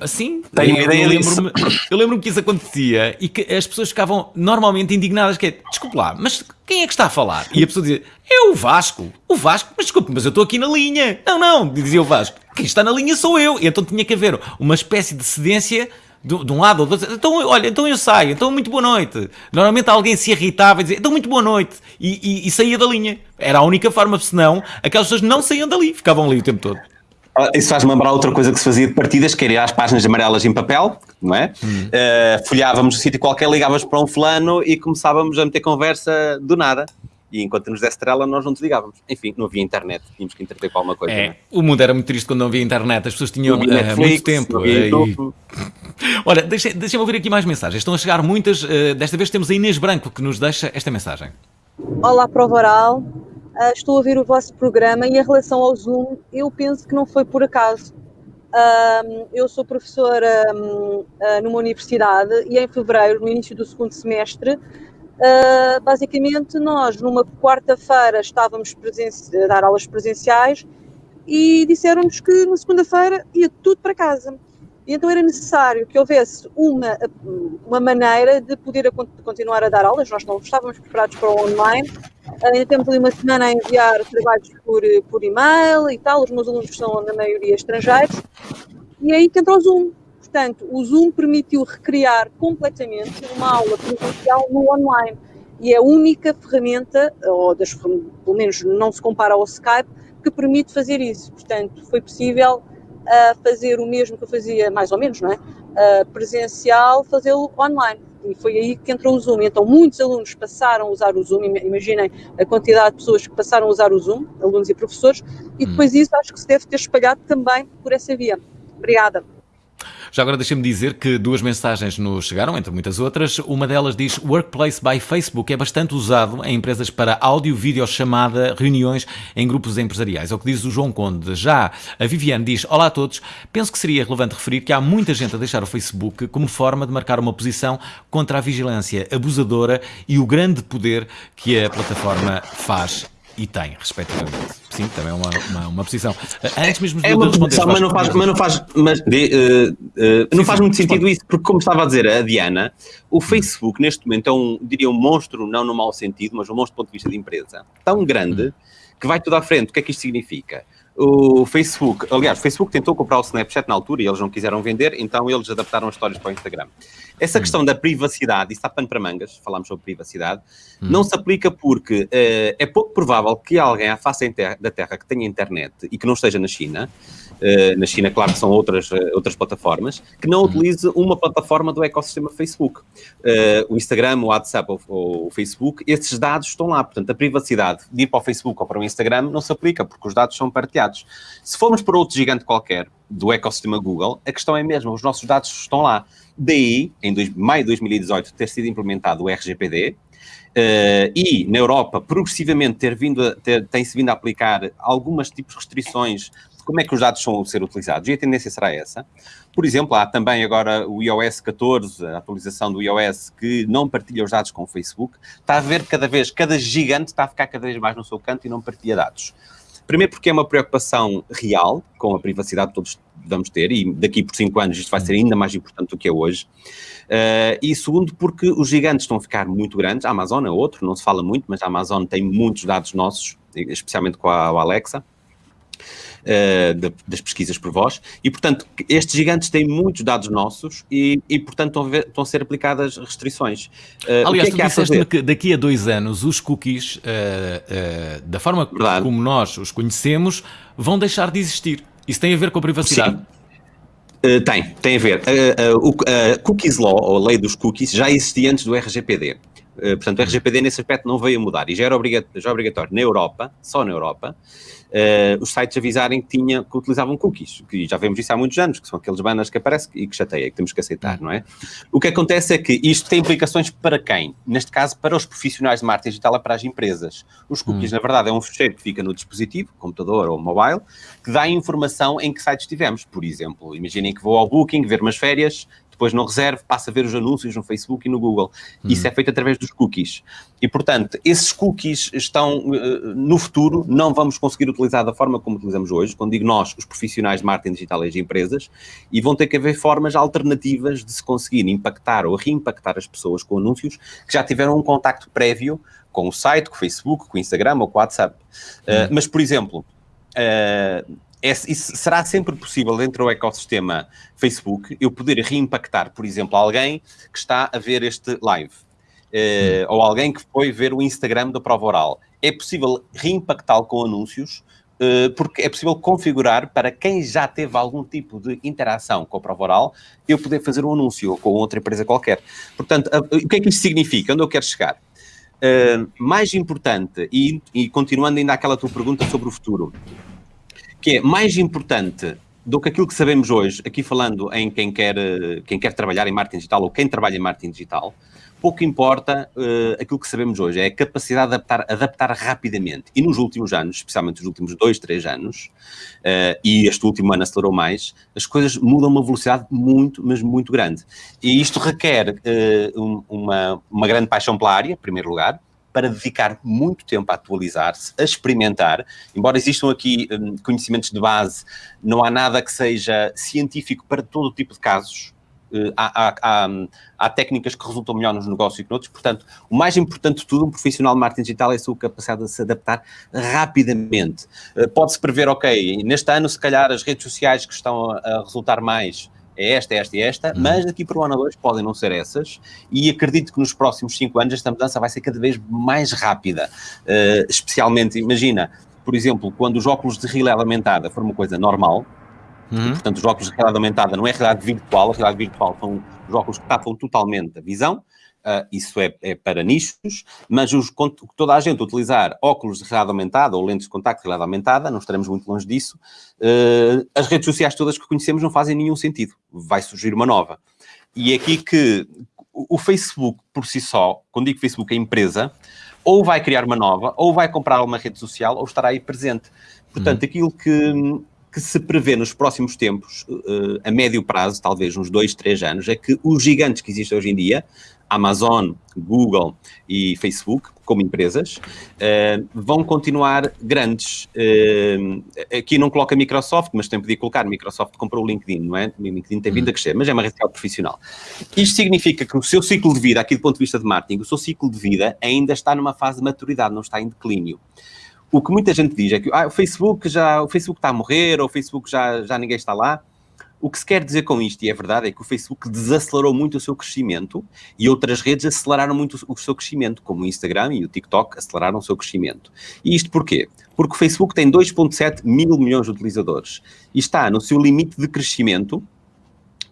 Assim, Tenho eu, ideia eu lembro-me eu lembro-me que isso acontecia e que as pessoas ficavam normalmente indignadas, que é, desculpe lá, mas quem é que está a falar? E a pessoa dizia, é o Vasco, o Vasco, mas desculpe, mas eu estou aqui na linha. Não, não, dizia o Vasco, quem está na linha sou eu. E então tinha que haver uma espécie de cedência de, de um lado ou do outro. Então, olha, então eu saio, então muito boa noite. Normalmente alguém se irritava e dizia, então muito boa noite. E, e- e saía da linha. Era a única forma, senão aquelas pessoas não saíam dali, ficavam ali o tempo todo. Ah, Isso faz-me lembrar outra coisa que se fazia de partidas, que era ir às páginas amarelas em papel, não é? Eh, folhávamos no sítio qualquer, ligávamos para um fulano e começávamos a meter conversa do nada. E enquanto nos desse trela, nós não desligávamos. Enfim, não havia internet, tínhamos que entreter com alguma coisa. É, é? o mundo era muito triste quando não havia internet, as pessoas tinham eh, Netflix, muito tempo. não havia eh, e-. Olha, deixa- deixa-me ouvir aqui mais mensagens. Estão a chegar muitas. eh, desta vez temos a Inês Branco que nos deixa esta mensagem. Olá, Prova Oral. Ah, estou a ouvir o vosso programa e em relação ao Zoom, eu penso que não foi por acaso. Eu sou professora hum, ah, numa universidade e em fevereiro, no início do segundo semestre, ah, basicamente nós, numa quarta-feira, estávamos a dar aulas presenciais e disseram-nos que na segunda-feira ia tudo para casa. E então era necessário que houvesse uma, uma maneira de poder a- continuar a dar aulas. Nós não estávamos preparados para o online. Ainda temos ali uma semana a enviar trabalhos por, por e-mail e tal. Os meus alunos são, na maioria, estrangeiros. E aí que entra o Zoom. Portanto, o Zoom permitiu recriar completamente uma aula presencial no online. E é a única ferramenta, ou das, pelo menos não se compara ao Skype, que permite fazer isso. Portanto, foi possível ah, fazer o mesmo que eu fazia, mais ou menos, não é? Ah, presencial, fazê-lo online. E foi aí que entrou o Zoom. Então, muitos alunos passaram a usar o Zoom. Ima- Imaginem a quantidade de pessoas que passaram a usar o Zoom, alunos e professores, e depois isso acho que se deve ter espalhado também por essa via. Obrigada. Já agora deixa-me dizer que duas mensagens nos chegaram, entre muitas outras. Uma delas diz: Workplace by Facebook é bastante usado em empresas para áudio, vídeo, chamada, reuniões em grupos empresariais. É o que diz o João Conde. Já a Viviane diz: Olá a todos. Penso que seria relevante referir que há muita gente a deixar o Facebook como forma de marcar uma posição contra a vigilância abusadora e o grande poder que a plataforma faz e tem, respectivamente. Sim, também é uma, uma, uma posição. Antes mesmo de É uma posição, mas não faz, mas não faz, mas, de- eh, eh, não Sim, faz sim, muito sentido responde. isso, porque como estava a dizer a Diana, o Facebook neste momento é um, diria um monstro, não no mau sentido, mas um monstro do ponto de vista de empresa, tão grande que vai tudo à frente. O que é que isto significa? O Facebook, aliás, o Facebook tentou comprar o Snapchat na altura e eles não quiseram vender, então eles adaptaram as histórias para o Instagram. Essa questão da privacidade, isso está pano para mangas, falámos sobre privacidade, não se aplica porque eh, é pouco provável que alguém à face da Terra que tenha internet e que não esteja na China, na China, claro que são outras, eh, outras plataformas, que não utilize uma plataforma do ecossistema Facebook. Eh, o Instagram, o WhatsApp ou, o Facebook, esses dados estão lá. Portanto, a privacidade de ir para o Facebook ou para o Instagram não se aplica, porque os dados são partilhados. Se formos para outro gigante qualquer do ecossistema Google, a questão é mesmo, os nossos dados estão lá. Daí, em dois- maio de 2018, ter sido implementado o RGPD, eh, e na Europa, progressivamente, ter vindo a- ter- tem-se vindo a aplicar algumas tipos de restrições como é que os dados são ser utilizados, e a tendência será essa. Por exemplo, há também agora o iOS 14, a atualização do iOS, que não partilha os dados com o Facebook. Está a ver cada vez, cada gigante está a ficar cada vez mais no seu canto e não partilha dados. Primeiro porque é uma preocupação real com a privacidade que todos vamos ter e daqui por cinco anos isto vai ser ainda mais importante do que é hoje. Uh, e segundo porque os gigantes estão a ficar muito grandes, a Amazon é outro, não se fala muito, mas a Amazon tem muitos dados nossos, especialmente com a Alexa, uh, de- das pesquisas por voz, e portanto estes gigantes têm muitos dados nossos e, e portanto estão a, ver- estão a ser aplicadas restrições. Uh, o Aliás, que é que a tu disseste-me fazer? que daqui a dois anos os cookies, eh, eh, da forma Verdade. como nós os conhecemos, vão deixar de existir. Isso tem a ver com a privacidade? Sim. Uh, tem, tem a ver. Uh, uh, o uh, Cookies Law, ou a lei dos cookies, já existia antes do RGPD. Uh, portanto, o RGPD nesse aspecto não veio a mudar e já era obriga- já obrigatório na Europa, só na Europa, uh, os sites avisarem que, tinha, que utilizavam cookies, que já vemos isso há muitos anos, que são aqueles banners que aparecem e que chateia, que temos que aceitar, não é? O que acontece é que isto tem implicações para quem? Neste caso, para os profissionais de marketing digital e para as empresas. Os cookies, na verdade, é um fecheiro que fica no dispositivo, computador ou mobile, que dá informação em que sites estivemos. Por exemplo, imaginem que vou ao Booking ver umas férias, depois não reservo, passo a ver os anúncios no Facebook e no Google. Isso é feito através dos cookies. E, portanto, esses cookies estão, eh, no futuro, não vamos conseguir utilizar da forma como utilizamos hoje, quando digo nós, os profissionais de marketing digital e as empresas, e vão ter que haver formas alternativas de se conseguir impactar ou reimpactar as pessoas com anúncios que já tiveram um contacto prévio com o site, com o Facebook, com o Instagram ou com o WhatsApp. Eh, mas, por exemplo, eh, é- isso será sempre possível dentro do ecossistema Facebook eu poder reimpactar, por exemplo, alguém que está a ver este live. eh, ou alguém que foi ver o Instagram da prova oral. É possível reimpactá-lo com anúncios, eh, porque é possível configurar para quem já teve algum tipo de interação com a prova oral, eu poder fazer um anúncio ou com outra empresa qualquer. Portanto, a- o que é que isto significa? Onde eu quero chegar? Uh, mais importante, e, e continuando ainda aquela tua pergunta sobre o futuro, que é mais importante do que aquilo que sabemos hoje, aqui falando em quem quer, quem quer trabalhar em marketing digital ou quem trabalha em marketing digital, pouco importa eh, aquilo que sabemos hoje, é a capacidade de adaptar, adaptar rapidamente. E nos últimos anos, especialmente nos últimos dois, três anos, eh, e este último ano acelerou mais, as coisas mudam a uma velocidade muito, mas muito grande. E isto requer eh, um- uma, uma grande paixão pela área, em primeiro lugar, para dedicar muito tempo a atualizar-se, a experimentar. Embora existam aqui hum, conhecimentos de base, não há nada que seja científico para todo tipo de casos. Eh, há, há- há, hum, há técnicas que resultam melhor nos negócios que noutros. Portanto, o mais importante de tudo, um profissional de marketing digital é a sua capacidade de se adaptar rapidamente. Eh, Pode-se prever, ok, neste ano, se calhar, as redes sociais que estão a, a resultar mais é esta, esta e esta, mas daqui para o ano 2 podem não ser essas, e acredito que nos próximos 5 anos esta mudança vai ser cada vez mais rápida. Eh, especialmente, imagina, por exemplo, quando os óculos de realidade aumentada for uma coisa normal, Uhum. Portanto, os óculos de realidade aumentada não é realidade virtual, a realidade virtual são os óculos que tapam totalmente a visão, ah, isso é, é para nichos, mas os, toda a gente utilizar óculos de realidade aumentada ou lentes de contacto de realidade aumentada, não estaremos muito longe disso, ah, as redes sociais todas que conhecemos não fazem nenhum sentido. Vai surgir uma nova. E é aqui que o Facebook, por si só, quando digo Facebook, é empresa, ou vai criar uma nova, ou vai comprar uma rede social, ou estará aí presente. Portanto, aquilo que, que se prevê nos próximos tempos, eh, a médio prazo, talvez uns dois, três anos, é que os gigantes que existem hoje em dia, Amazon, Google e Facebook, como empresas, eh, vão continuar grandes. Eh, aqui não coloca Microsoft, mas tem podia colocar. Microsoft comprou o LinkedIn, não é? O LinkedIn tem vindo a crescer, mas é uma rede social profissional. Isto significa que o seu ciclo de vida, aqui do ponto de vista de marketing, o seu ciclo de vida ainda está numa fase de maturidade, não está em declínio. O que muita gente diz é que ah, o Facebook já o Facebook está a morrer, ou o Facebook já, já ninguém está lá. O que se quer dizer com isto, e é verdade, é que o Facebook desacelerou muito o seu crescimento e outras redes aceleraram muito o seu crescimento, como o Instagram e o TikTok aceleraram o seu crescimento. E isto porquê? Porque o Facebook tem 2,7 mil milhões de utilizadores e está no seu limite de crescimento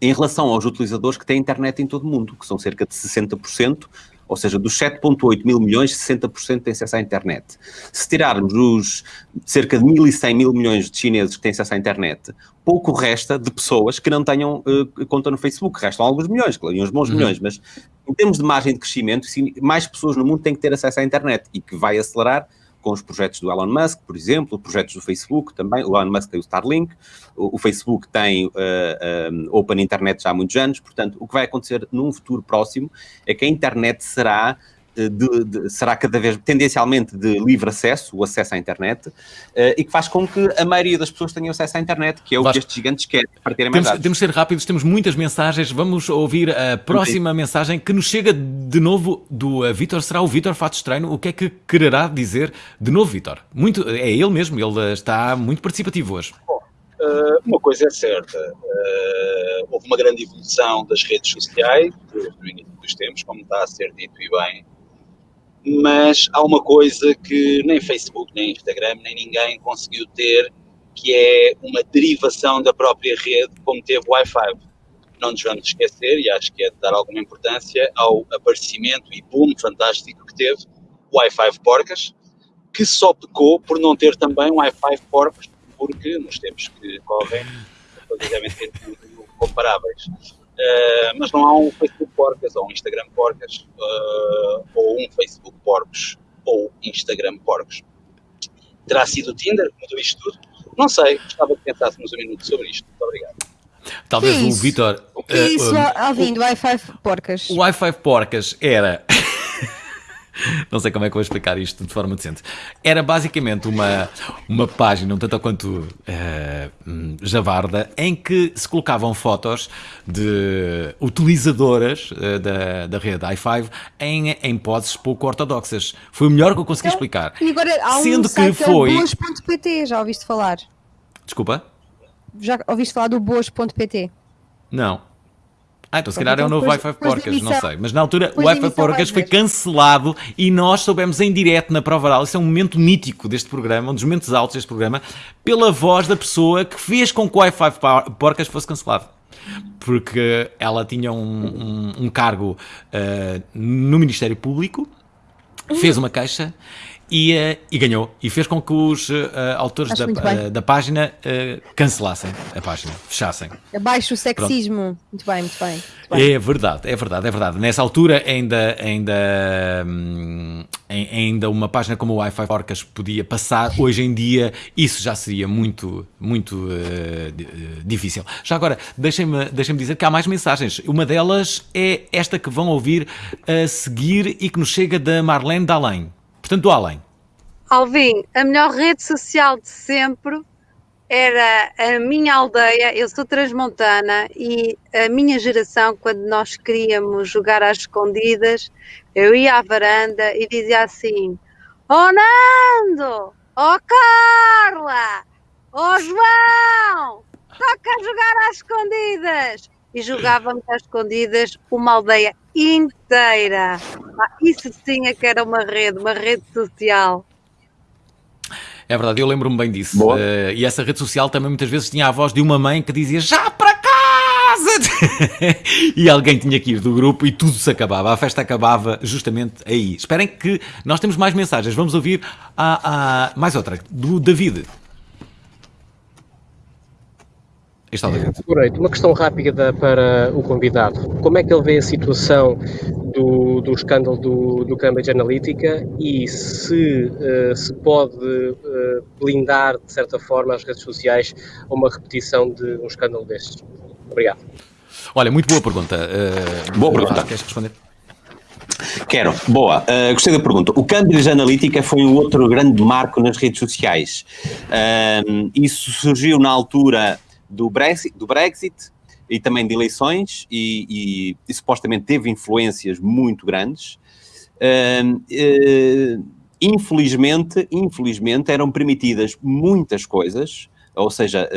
em relação aos utilizadores que têm internet em todo o mundo, que são cerca de 60%, ou seja, dos 7,8 mil milhões, 60% têm acesso à internet. Se tirarmos os cerca de 1.100 mil milhões de chineses que têm acesso à internet, pouco resta de pessoas que não tenham eh, conta no Facebook. Restam alguns milhões, claro, e uns bons milhões, mas em termos de margem de crescimento, mais pessoas no mundo têm que ter acesso à internet e que vai acelerar com os projetos do Elon Musk, por exemplo, projetos do Facebook também. O Elon Musk tem o Starlink, o, o Facebook tem eh, um, Open Internet já há muitos anos. Portanto, o que vai acontecer num futuro próximo é que a internet será, eh, de- de- será cada vez tendencialmente de livre acesso, o acesso à internet, eh, e que faz com que a maioria das pessoas tenha acesso à internet, que é o Vasco, que estes gigantes querem para terem mais Temos, dados. temos de ser rápidos, temos muitas mensagens. Vamos ouvir a próxima mensagem que nos chega de novo do uh, Vítor. Será o Vítor Fatos Treino? O que é que quererá dizer de novo, Vítor? Muito, é ele mesmo, ele uh, está muito participativo hoje. Uh, uma coisa é certa, uh, houve uma grande evolução das redes sociais desde o início dos tempos, como está a ser dito e bem, mas há uma coisa que nem Facebook, nem Instagram, nem ninguém conseguiu ter, que é uma derivação da própria rede, como teve o Wi-Fi. Não nos vamos esquecer, e acho que é de dar alguma importância, ao aparecimento e boom fantástico que teve o Wi-Fi Porcas, que só pecou por não ter também um Wi-Fi Porcas, porque nos tempos que correm, muito comparáveis. Uh, mas não há um Facebook Porcas, ou um Instagram Porcas, uh, ou um Facebook Porcos, ou Instagram Porcos. Terá sido o Tinder que mudou isto tudo? Não sei, gostava que pensássemos um minuto sobre isto. Muito obrigado. Talvez Que o? Vítor. O que é uh, isso, uh, Alvin, do Wi-Fi porcas? O Wi-Fi Porcas era. Não sei como é que eu vou explicar isto de forma decente. Era basicamente uma, uma página, um tanto quanto eh, hum, javarda, em que se colocavam fotos de utilizadoras eh, da, da rede i5 em, em poses pouco ortodoxas. Foi o melhor que eu consegui explicar. E agora há um Sendo que foi. boas.pt, já ouviste falar? Desculpa? Já ouviste falar do boas.pt? Não. Ah, então se calhar é o então novo Wi-Fi Porcas, não sei. Mas na altura o Wi-Fi Porcas foi cancelado e nós soubemos em direto na prova oral. Isso é um momento mítico deste programa, um dos momentos altos deste programa, pela voz da pessoa que fez com que o Wi-Fi Por- Porcas fosse cancelado. Porque ela tinha um, um- um cargo eh, no Ministério Público, fez uma queixa e, e ganhou. E fez com que os eh, autores da, eh, da página eh, cancelassem a página, fechassem. Abaixo o sexismo. Muito bem, muito bem. Muito bem. É verdade, é verdade, é verdade. Nessa altura ainda, ainda, hum, ai- ainda uma página como o Wi-Fi Porcas podia passar. Hoje em dia isso já seria muito, muito eh, difícil. Já agora, deixem-me deixem dizer que há mais mensagens. Uma delas é esta que vão ouvir a seguir e que nos chega da Marlene Dalém. Portanto, além. Alvin, a melhor rede social de sempre era a minha aldeia. Eu sou transmontana e a minha geração, quando nós queríamos jogar às escondidas, eu ia à varanda e dizia assim: Oh Nando! Oh Carla! Oh João! Toca a jogar às escondidas! E jogávamos às escondidas uma aldeia inteira. Ah, isso sim é que era uma rede, uma rede social. É verdade, eu lembro-me bem disso. Boa. Eh, e essa rede social também muitas vezes tinha a voz de uma mãe que dizia já para casa! e alguém tinha que ir do grupo e tudo se acabava. A festa acabava justamente aí. Esperem que nós temos mais mensagens. Vamos ouvir a, a- mais outra, do David. David. Boa noite. Uma questão rápida para o convidado. Como é que ele vê a situação do, do escândalo do, do Cambridge Analytica e se eh, se pode eh, blindar, de certa forma, as redes sociais a uma repetição de um escândalo destes? Obrigado. Olha, muito boa pergunta. Eh, Boa pergunta. Queres responder? Quero. Boa. Uh, gostei da pergunta. O Cambridge Analytica foi um outro grande marco nas redes sociais. Um, isso surgiu na altura do Brexit, do Brexit e também de eleições e, e- e supostamente teve influências muito grandes. Um, eh, infelizmente, infelizmente eram permitidas muitas coisas, ou seja,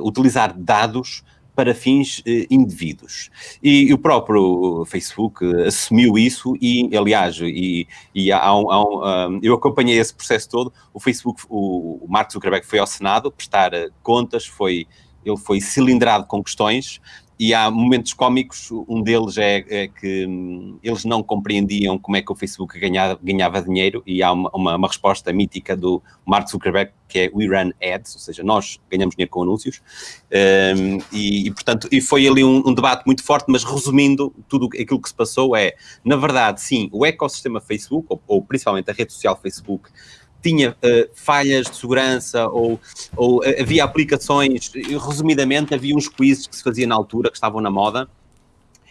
utilizar dados para fins eh, indevidos. E o próprio Facebook eh, assumiu isso e, aliás, e, e há um- há um, eu acompanhei esse processo todo. O Facebook, o, o Mark Zuckerberg foi ao Senado prestar contas, foi, ele foi cilindrado com questões e há momentos cómicos, um deles é, é que hum, eles não compreendiam como é que o Facebook ganhava, ganhava dinheiro e há uma, uma, uma resposta mítica do Mark Zuckerberg que é We Run Ads, ou seja, nós ganhamos dinheiro com anúncios. Um, e, e, portanto, e foi ali um, um debate muito forte, mas resumindo, tudo aquilo que se passou é, na verdade, sim, o ecossistema Facebook, ou, ou principalmente a rede social Facebook, tinha uh, falhas de segurança ou, ou uh, havia aplicações, resumidamente, havia uns quizzes que se faziam na altura, que estavam na moda,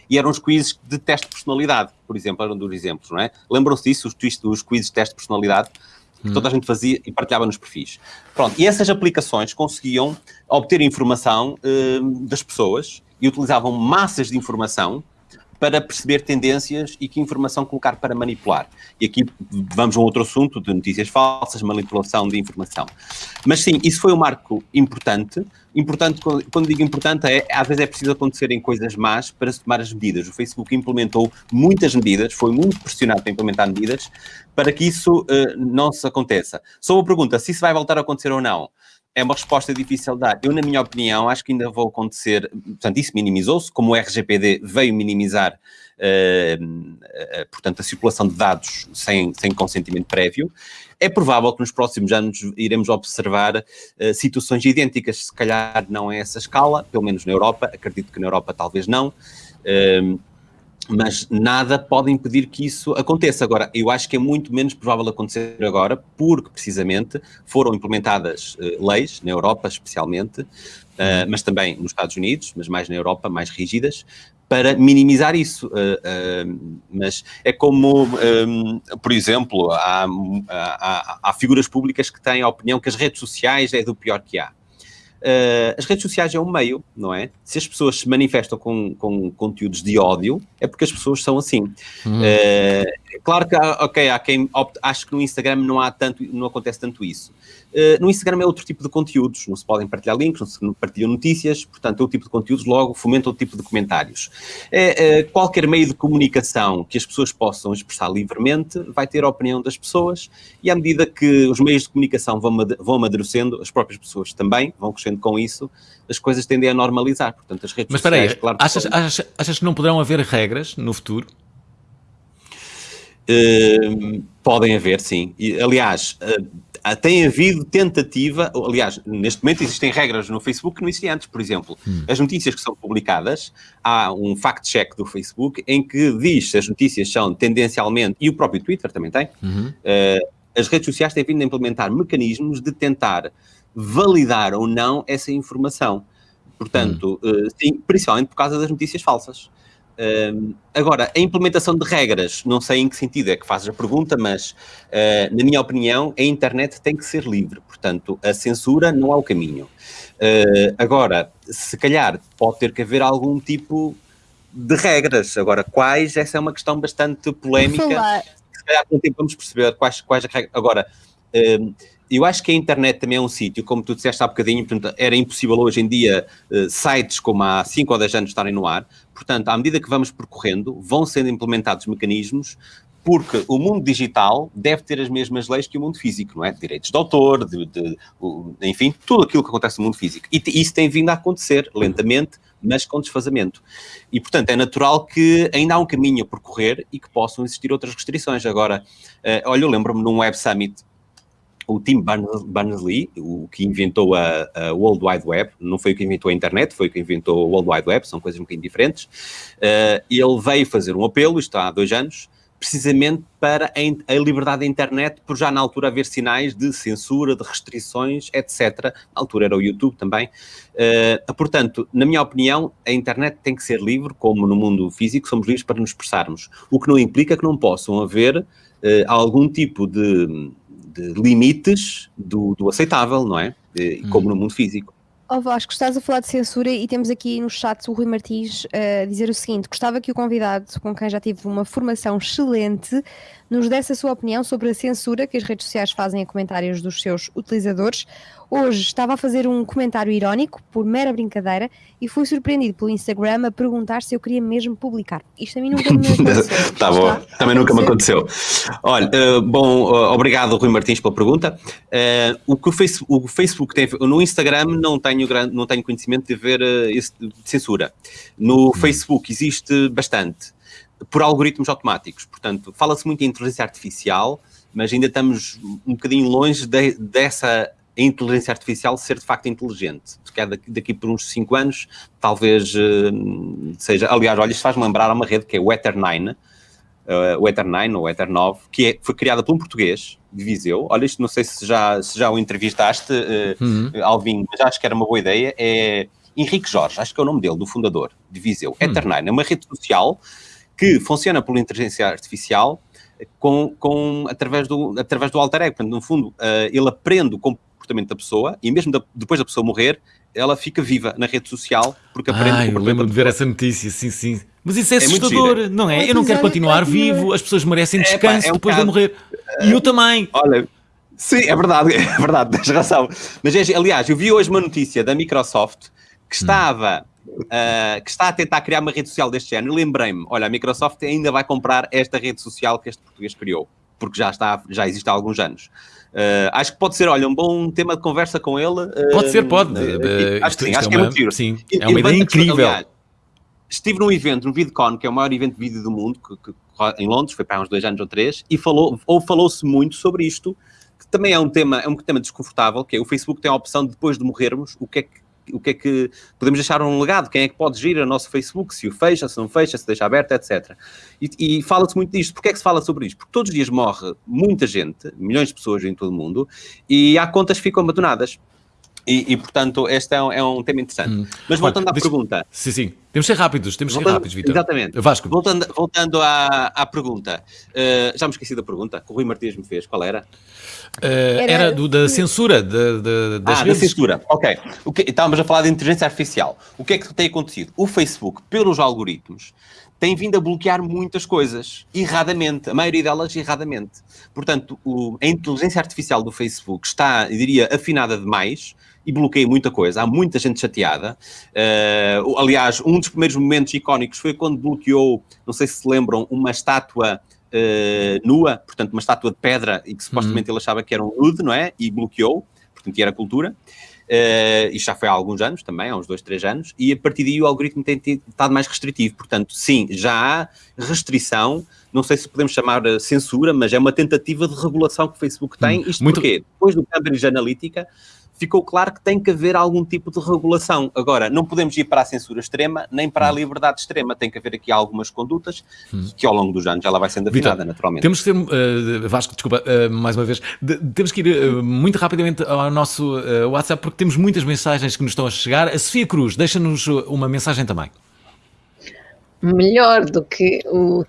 e eram os quizzes de teste de personalidade, por exemplo, eram dos exemplos, não é? Lembram-se disso, os, os quizzes de teste de personalidade, que toda a gente fazia e partilhava nos perfis. Pronto, e essas aplicações conseguiam obter informação uh, das pessoas e utilizavam massas de informação para perceber tendências e que informação colocar para manipular. E aqui vamos a um outro assunto de notícias falsas, manipulação de informação. Mas sim, isso foi um marco importante. Importante, quando digo importante, é às vezes é preciso acontecerem coisas más para se tomar as medidas. O Facebook implementou muitas medidas, foi muito pressionado para implementar medidas para que isso uh, não se aconteça. Sobre a pergunta se isso vai voltar a acontecer ou não, é uma resposta difícil de dar. Eu, na minha opinião, acho que ainda vou acontecer. Portanto, isso minimizou-se, como o RGPD veio minimizar, uh, uh, portanto, a circulação de dados sem, sem consentimento prévio. É provável que nos próximos anos iremos observar uh, situações idênticas, se calhar não a essa escala, pelo menos na Europa, acredito que na Europa talvez não. Mas nada pode impedir que isso aconteça. Agora, eu acho que é muito menos provável acontecer agora, porque precisamente foram implementadas uh, leis, na Europa especialmente, uh, mas também nos Estados Unidos, mas mais na Europa, mais rígidas, para minimizar isso. Uh, mas é como, um, por exemplo, há, há, há figuras públicas que têm a opinião que as redes sociais é do pior que há. Uh, as redes sociais é um meio, não é? Se as pessoas se manifestam com, com conteúdos de ódio, é porque as pessoas são assim. Uhum. Uh, claro que, ok, há quem opte, acho que no Instagram não há tanto, não acontece tanto isso. Uh, no Instagram é outro tipo de conteúdos, não se podem partilhar links, não se partilham notícias, portanto é outro tipo de conteúdos, logo fomenta outro tipo de comentários. É, qualquer meio de comunicação que as pessoas possam expressar livremente vai ter a opinião das pessoas e à medida que os meios de comunicação vão, vão amadurecendo, as próprias pessoas também vão crescendo com isso, as coisas tendem a normalizar. Portanto, as redes Mas sociais, espera aí, claro achas, achas, achas que não poderão haver regras no futuro? Uh, podem haver, sim. E, aliás, uh, tem havido tentativa, aliás, neste momento existem regras no Facebook que não existiam antes, por exemplo. Hum. As notícias que são publicadas, há um fact-check do Facebook em que diz se as notícias são tendencialmente, e o próprio Twitter também tem, uhum. uh, as redes sociais têm vindo a implementar mecanismos de tentar validar ou não essa informação. Portanto, hum. sim, principalmente por causa das notícias falsas. Uh, agora, a implementação de regras, não sei em que sentido é que fazes a pergunta, mas, uh, na minha opinião, a internet tem que ser livre, portanto, a censura não é o caminho. Uh, agora, se calhar pode ter que haver algum tipo de regras, agora, quais? Essa é uma questão bastante polémica, se calhar com o tempo vamos perceber quais, quais as regras. Agora, eu acho que a internet também é um sítio, como tu disseste há bocadinho, portanto, era impossível hoje em dia uh, sites como há 5 ou 10 anos estarem no ar. Portanto, à medida que vamos percorrendo, vão sendo implementados mecanismos porque o mundo digital deve ter as mesmas leis que o mundo físico, não é? Direitos de autor, de, de- enfim, tudo aquilo que acontece no mundo físico. E isso tem vindo a acontecer lentamente, mas com desfazamento. E, portanto, é natural que ainda há um caminho a percorrer e que possam existir outras restrições. Agora, eh, olha, eu lembro-me num Web Summit o Tim Berners- Berners-Lee, o que inventou a, a World Wide Web, não foi o que inventou a internet, foi o que inventou a World Wide Web, são coisas um bocadinho diferentes. Eh, ele veio fazer um apelo, isto há dois anos, precisamente para a, liberdade da internet, por já na altura haver sinais de censura, de restrições, etc. Na altura era o YouTube também. Eh, portanto, na minha opinião, a internet tem que ser livre, como no mundo físico, somos livres para nos expressarmos. O que não implica que não possam haver eh, algum tipo de, de limites do, do aceitável, não é? Eh, Como no mundo físico. Ó Vasco, estás a falar de censura e temos aqui no chat o Rui Martins eh, a dizer o seguinte: gostava que o convidado, com quem já tive uma formação excelente, nos desse a sua opinião sobre a censura que as redes sociais fazem a comentários dos seus utilizadores. Hoje estava a fazer um comentário irónico, por mera brincadeira, e fui surpreendido pelo Instagram a perguntar se eu queria mesmo publicar. Isto a mim nunca me aconteceu. Tá bom, também nunca me aconteceu. Olha, eh, bom, eh, obrigado Rui Martins pela pergunta. Eh, o que o Facebook, o Facebook tem, no Instagram não tenho, grande, não tenho conhecimento de ver esse de censura. No Facebook existe bastante, por algoritmos automáticos, portanto, fala-se muito em inteligência artificial, mas ainda estamos um bocadinho longe de- dessa inteligência artificial ser de facto inteligente. Calhar daqui, daqui por uns 5 anos, talvez eh, seja. Aliás, olha, isto faz-me lembrar uma rede que é o Ether9, eh, o Ether9 ou o Ether9, que é- foi criada por um português de Viseu. Olha, isto não sei se já, se já o entrevistaste, eh, Uhum. Alvin, mas acho que era uma boa ideia. É Henrique Jorge, acho que é o nome dele, do fundador de Viseu. Ether9 é uma rede social que funciona por inteligência artificial com, com, através, do, através do alter ego. Portanto, no fundo, eh, ele aprende o comportamento da pessoa e mesmo da- depois da pessoa morrer, ela fica viva na rede social porque aprende Ah, o eu comportamento lembro da de ver essa notícia, sim, sim. Mas isso é É assustador, não é? É, Eu não quero é, continuar é que- vivo, as pessoas merecem É, pá, descanso é um depois de bocado- morrer. E eu também. Olha, sim, é verdade, é verdade, tens razão. Mas, é- aliás, eu vi hoje uma notícia da Microsoft que estava, ah, que está a tentar criar uma rede social deste género. Lembrei-me, olha, a Microsoft ainda vai comprar esta rede social que este português criou, porque já, está, já existe há alguns anos. Ah, acho que pode ser, olha, um bom tema de conversa com ele. ah, Pode ser, pode. ah, Eh, acho isto- que sim, acho é que é uma- muito giro. sim, é uma ideia incrível. aliás, estive num evento, no VidCon, que é o maior evento de vídeo do mundo, que, que em Londres, foi para uns dois anos ou três, e falou, ou falou-se muito sobre isto, que também é um tema, é um tema desconfortável, que é o Facebook tem a opção de depois de morrermos, o que é que o que é que podemos deixar um legado, quem é que pode gerir o nosso Facebook, se o fecha, se não fecha, se deixa aberto, etc. E, e fala-se muito disto. Porquê é que se fala sobre isto? Porque todos os dias morre muita gente, milhões de pessoas em todo o mundo, e há contas que ficam abandonadas. E, e, portanto, este é um, é um tema interessante. Hum. Mas Olha, voltando à deixa- pergunta, Sim, sim. Temos de ser rápidos, temos de ser rápidos, Vitor. Exatamente. Vasco. Voltando, voltando à, à pergunta, eh, já me esqueci da pergunta que o Rui Martins me fez. Qual era? Eh, Era- era do, da censura de, de- das ah, da redes. censura. Ok. O que, estávamos a falar de inteligência artificial. O que é que tem acontecido? O Facebook, pelos algoritmos, tem vindo a bloquear muitas coisas, erradamente, a maioria delas erradamente. Portanto, o- a inteligência artificial do Facebook está, eu diria, afinada demais e bloqueia muita coisa. Há muita gente chateada. O- aliás, um dos primeiros momentos icónicos foi quando bloqueou, não sei se se lembram, uma estátua eh, nua, portanto, uma estátua de pedra e que supostamente ele achava que era um nude, não é? E bloqueou, portanto, e era cultura. Uh, isto já foi há alguns anos também, há uns dois, três anos, e a partir daí o algoritmo tem estado mais restritivo. Portanto, sim, já há restrição, não sei se podemos chamar uh, censura, mas é uma tentativa de regulação que o Facebook tem. Isto muito- porquê? Depois do Cambridge Analytica, ficou claro que tem que haver algum tipo de regulação. Agora, não podemos ir para a censura extrema, nem para a liberdade extrema. Tem que haver aqui algumas condutas que ao longo dos anos ela vai sendo Vitor, afinada, naturalmente. Temos que ser, eh, Vasco, desculpa, eh, mais uma vez, de- temos que ir eh, muito rapidamente ao nosso WhatsApp porque temos muitas mensagens que nos estão a chegar. A Sofia Cruz, deixa-nos uma mensagem também. melhor do que o,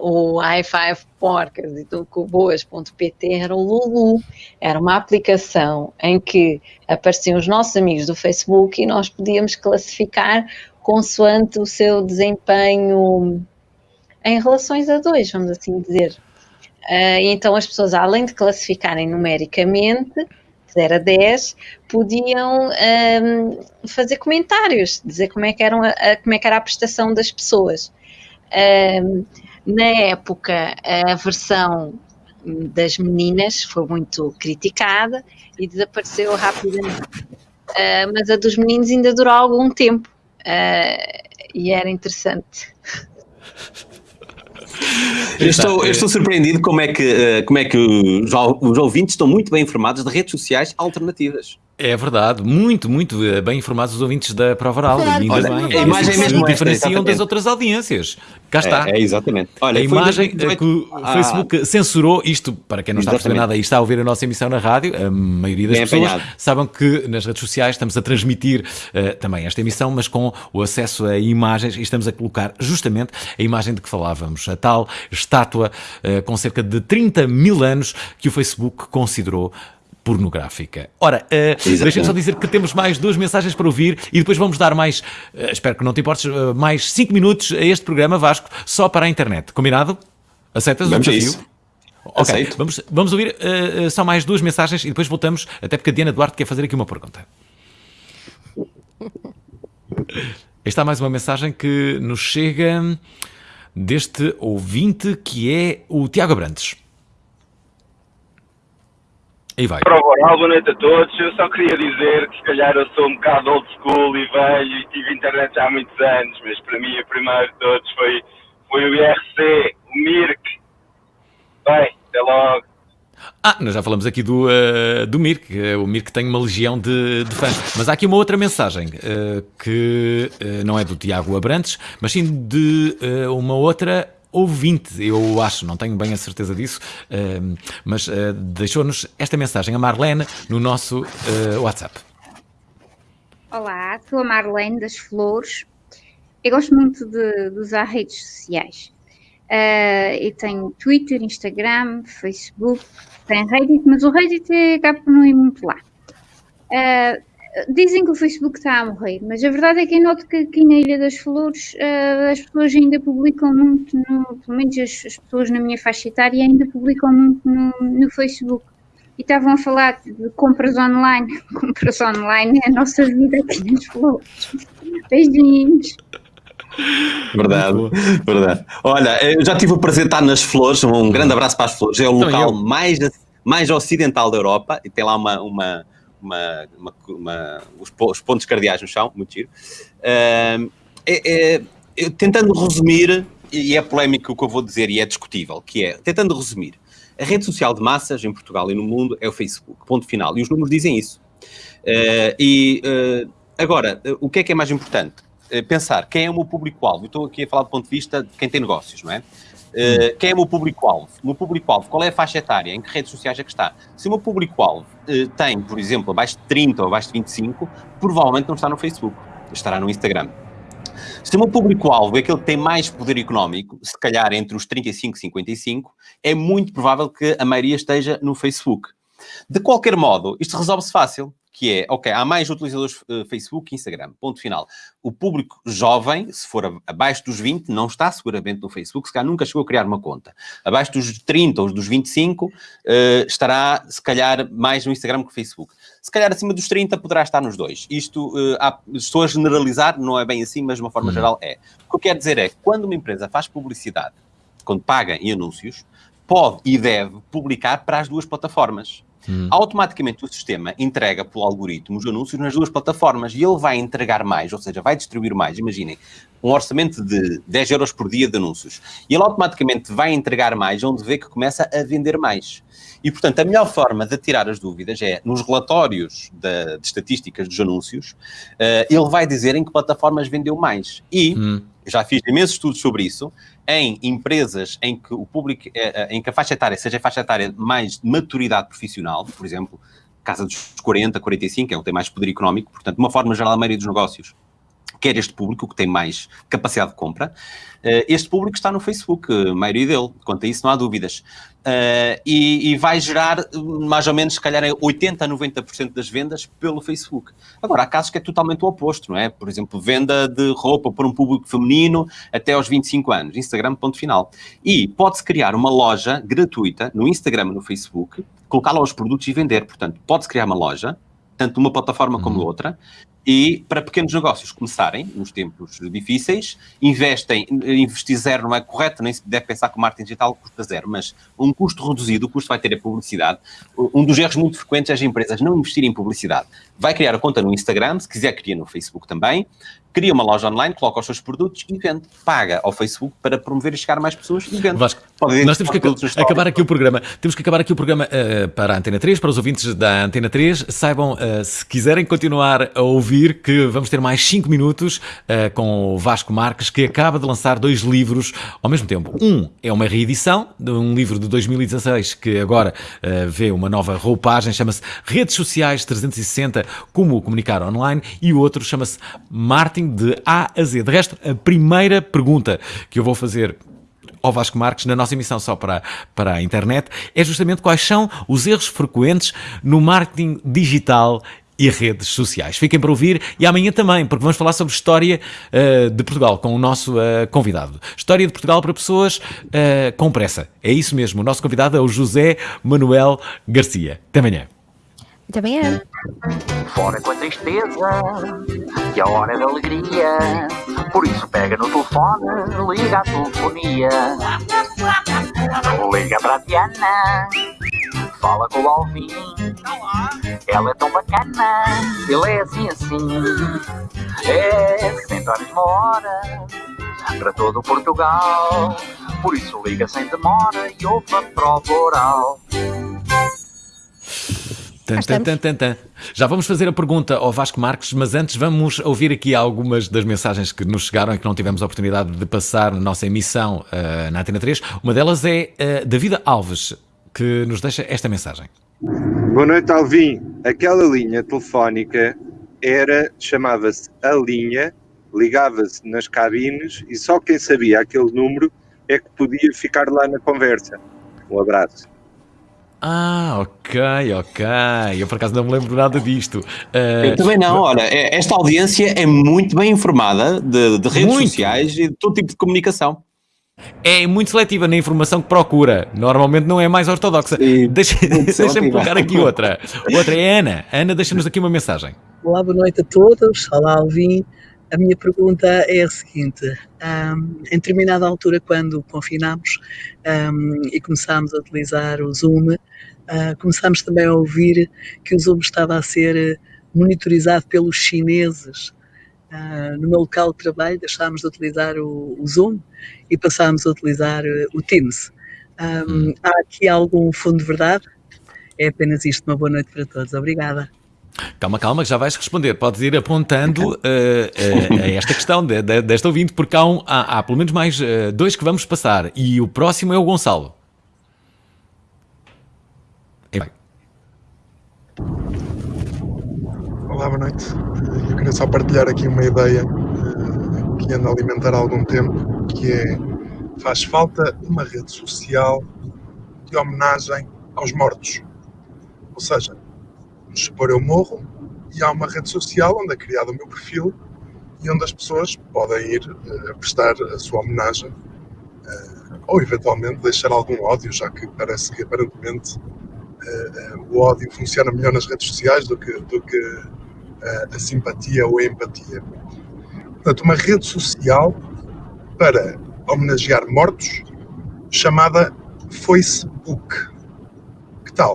o i5 Porcas e Boas.pt era o Lulu. Era uma aplicação em que apareciam os nossos amigos do Facebook e nós podíamos classificar consoante o seu desempenho em relações a dois, vamos assim dizer. Ah, então as pessoas, além de classificarem numericamente, de 0 a 10, podiam ahm, fazer comentários, dizer como é que, eram a, como é que era a prestação das pessoas. Ahm, Na época, a versão das meninas foi muito criticada e desapareceu rapidamente. Uh, mas a dos meninos ainda durou algum tempo uh, e era interessante. Eu estou, eu estou surpreendido como é que, eh, como é que os, os ouvintes estão muito bem informados de redes sociais alternativas. É verdade, muito, muito eh, bem informados os ouvintes da Prova Oral. Claro, ainda olha, bem. a imagem Eles mesmo se esta, diferenciam das outras audiências. Cá está. É, é exatamente. Olha, a imagem 2018 que o ah, Facebook censurou, isto para quem não está a perceber nada e está a ouvir a nossa emissão na rádio, a maioria das Bem pessoas apanhado. sabem que nas redes sociais estamos a transmitir eh, também esta emissão, mas com o acesso a imagens e estamos a colocar justamente a imagem de que falávamos, a tal estátua eh, com cerca de 30 mil anos que o Facebook considerou pornográfica. Ora, uh, deixem-me só dizer que temos mais duas mensagens para ouvir e depois vamos dar mais, eh, espero que não te importes, eh, mais cinco minutos a este programa, Vasco, só para a internet. Combinado? Aceitas Vamos o desafio? isso. Ok, Aceito. vamos, vamos ouvir eh, só mais duas mensagens e depois voltamos, até porque a Diana Duarte quer fazer aqui uma pergunta. Esta é mais uma mensagem que nos chega deste ouvinte que é o Tiago Abrantes. Aí vai. Prova oral, boa noite a todos. Eu só queria dizer que se calhar eu sou um bocado old school e velho e tive internet já há muitos anos, mas para mim o primeiro de todos foi, foi o IRC, o Mirk. Bem, até logo. Ah, nós já falamos aqui do, eh, do Mirk, eh, o Mirk tem uma legião de, de fãs. Mas há aqui uma outra mensagem eh, que eh, não é do Tiago Abrantes, mas sim de uma outra ouvinte, eu acho, não tenho bem a certeza disso, eh, mas eh, deixou-nos esta mensagem, a Marlene, no nosso eh, WhatsApp. Olá, sou a Marlene das Flores. Eu gosto muito de, de usar redes sociais. Uh, eu tenho Twitter, Instagram, Facebook, tenho Reddit, mas o Reddit acaba por não ir muito lá. Uh, dizem que o Facebook está a morrer, mas a verdade é que eu noto que aqui na Ilha das Flores uh, as pessoas ainda publicam muito, no, pelo menos as, as pessoas na minha faixa etária ainda publicam muito no, no Facebook. E estavam a falar de compras online. Compras online é a nossa vida aqui nas Flores. Beijinhos. Verdade, verdade. Olha, eu já tive o prazer de estar nas Flores, um grande abraço para as Flores. É o Também local mais, mais ocidental da Europa e tem lá uma, uma, uma, uma- uma- os, os pontos cardeais no chão, muito giro. Ahm, é- é- tentando resumir, e é polémico o que eu vou dizer e é discutível, que é, tentando resumir, a rede social de massas em Portugal e no mundo é o Facebook, ponto final. E os números dizem isso. Eh, e eh, agora, o que é que é mais importante? Eh, pensar quem é o meu público-alvo. Estou aqui a falar do ponto de vista de quem tem negócios, não é? Eh, quem é o meu público-alvo? O meu público-alvo, qual é a faixa etária? Em que redes sociais é que está? Se o meu público-alvo eh, tem, por exemplo, abaixo de 30 ou abaixo de 25, provavelmente não está no Facebook, estará no Instagram. Se o meu público-alvo é aquele que tem mais poder económico, se calhar entre os 35 e 55, é muito provável que a maioria esteja no Facebook. De qualquer modo, isto resolve-se fácil, que é, ok, há mais utilizadores eh, Facebook e Instagram, ponto final. O público jovem, se for abaixo dos 20, não está seguramente no Facebook, se calhar nunca chegou a criar uma conta. Abaixo dos 30 ou dos 25, eh, estará, se calhar, mais no Instagram que no Facebook. Se calhar acima dos 30 poderá estar nos dois. Isto, eh, há- estou a generalizar, não é bem assim, mas de uma forma geral é. O que eu quero dizer é que quando uma empresa faz publicidade, quando paga em anúncios, pode e deve publicar para as duas plataformas. Automaticamente o sistema entrega pelo algoritmo os anúncios nas duas plataformas e ele vai entregar mais, ou seja, vai distribuir mais. Imaginem, um orçamento de 10 euros por dia de anúncios. E ele automaticamente vai entregar mais onde vê que começa a vender mais. E, portanto, a melhor forma de tirar as dúvidas é nos relatórios da- de estatísticas dos anúncios, eh, ele vai dizer em que plataformas vendeu mais. E eu já fiz imensos estudos sobre isso, em empresas em que o público, eh, eh, em que a faixa etária seja a faixa etária mais de maturidade profissional, por exemplo, casa dos 40, 45, é o que tem mais poder económico, portanto, de uma forma geral, a maioria dos negócios quer este público, que tem mais capacidade de compra. Eh, este público está no Facebook, a maioria dele, quanto a isso não há dúvidas. Eh, e, e vai gerar mais ou menos, se calhar, 80% a 90% das vendas pelo Facebook. Agora, há casos que é totalmente o oposto, não é? Por exemplo, venda de roupa para um público feminino até aos 25 anos, Instagram, ponto final. E pode-se criar uma loja gratuita no Instagram e no Facebook, colocar lá os produtos e vender. Portanto, pode-se criar uma loja, tanto uma plataforma como outra, E para pequenos negócios começarem nos tempos difíceis, investem, investir zero não é correto, nem se deve pensar que o marketing digital custa zero, mas um custo reduzido, o custo vai ter a publicidade. Um dos erros muito frequentes é as empresas não investirem em publicidade. Vai criar a conta no Instagram, se quiser cria no Facebook também, cria uma loja online, coloca os seus produtos e vende. Paga ao Facebook para promover e chegar a mais pessoas e vende. Vasco, nós temos que acabar aqui o programa. Temos que acabar aqui o programa eh, para a Antena 3, para os ouvintes da Antena 3. Saibam, eh, se quiserem continuar a ouvir, que vamos ter mais 5 minutos eh, com o Vasco Marques, que acaba de lançar dois livros ao mesmo tempo. Um é uma reedição de um livro de 2016 que agora vê uma nova roupagem, chama-se Redes Sociais 360, como comunicar online, e o outro chama-se Marketing de A a Z. De resto, a primeira pergunta que eu vou fazer ao Vasco Marques na nossa emissão só para, para a internet é justamente quais são os erros frequentes no marketing digital e redes sociais. Fiquem para ouvir e amanhã também, porque vamos falar sobre história uh, de Portugal com o nosso uh, convidado. História de Portugal para pessoas uh, com pressa. É isso mesmo. O nosso convidado é o José Manuel Garcia. Até amanhã. Também é. Fora com a tristeza, que a hora é da alegria. Por isso pega no telefone, liga a telefonia. Liga para a Diana, fala com o Alvin. Ela é tão bacana, ele é assim assim. É sempre à mesma hora, para todo Portugal. Por isso liga sem demora e ouve a prova oral. Tan, tan, tan, tan, tan. Já vamos fazer a pergunta ao Vasco Marques, mas antes vamos ouvir aqui algumas das mensagens que nos chegaram e que não tivemos a oportunidade de passar na nossa emissão uh, na Antena 3. Uma delas é uh, Davida Alves, que nos deixa esta mensagem. Boa noite, Alvin. Aquela linha telefónica era, chamava-se a linha, ligava-se nas cabines e só quem sabia aquele número é que podia ficar lá na conversa. Um abraço. Ah, ok, ok. Eu por acaso não me lembro nada disto. Uh, Eu também não, olha, é- esta audiência é muito bem informada de, de redes Muito. sociais e de todo tipo de comunicação. É muito seletiva na informação que procura. Normalmente não é mais ortodoxa. Deixa- Deixa-me seletiva. colocar aqui outra. Outra é a Ana. Ana, deixa-nos aqui uma mensagem. Olá, boa noite a todos. Olá, Alvin. A minha pergunta é a seguinte: ahm, em determinada altura, quando confinámos ahm, e começámos a utilizar o Zoom, ah, começámos também a ouvir que o Zoom estava a ser monitorizado pelos chineses. Ah, no meu local de trabalho, deixámos de utilizar o, o Zoom e passámos a utilizar eh, o Teams. Ahm, Há aqui algum fundo de verdade? É apenas isto. Uma boa noite para todos. Obrigada. Calma, calma, que já vais responder. Podes ir apontando uh, uh, a esta questão de, de, desta ouvinte, porque há, um, há, há pelo menos mais uh, dois que vamos passar. E o próximo é o Gonçalo. Olá, boa noite. Eu queria só partilhar aqui uma ideia que ando a alimentar há algum tempo, que é faz falta uma rede social de homenagem aos mortos. Ou seja, supor eu morro e há uma rede social onde é criado o meu perfil e onde as pessoas podem ir eh, prestar a sua homenagem eh, ou eventualmente deixar algum ódio, já que parece que aparentemente eh, o ódio funciona melhor nas redes sociais do que, do que a simpatia ou a empatia. Portanto, uma rede social para homenagear mortos chamada Facebook. Que tal?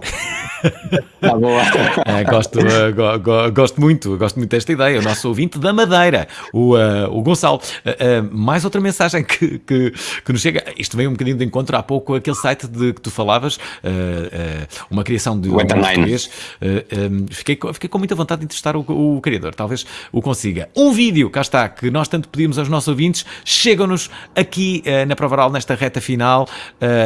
Tá boa. É, gosto, uh, go- go- gosto muito, gosto muito desta ideia. O nosso ouvinte da Madeira, o, uh, o Gonçalo. Uh, mais outra mensagem que, que, que nos chega. Isto veio um bocadinho de encontro há pouco, aquele site de que tu falavas, uma criação de um português. Um, fiquei, fiquei com muita vontade de entrevistar o, o criador, talvez o consiga. Um vídeo, cá está, que nós tanto pedimos aos nossos ouvintes, chegam-nos aqui na Provaral, nesta reta final,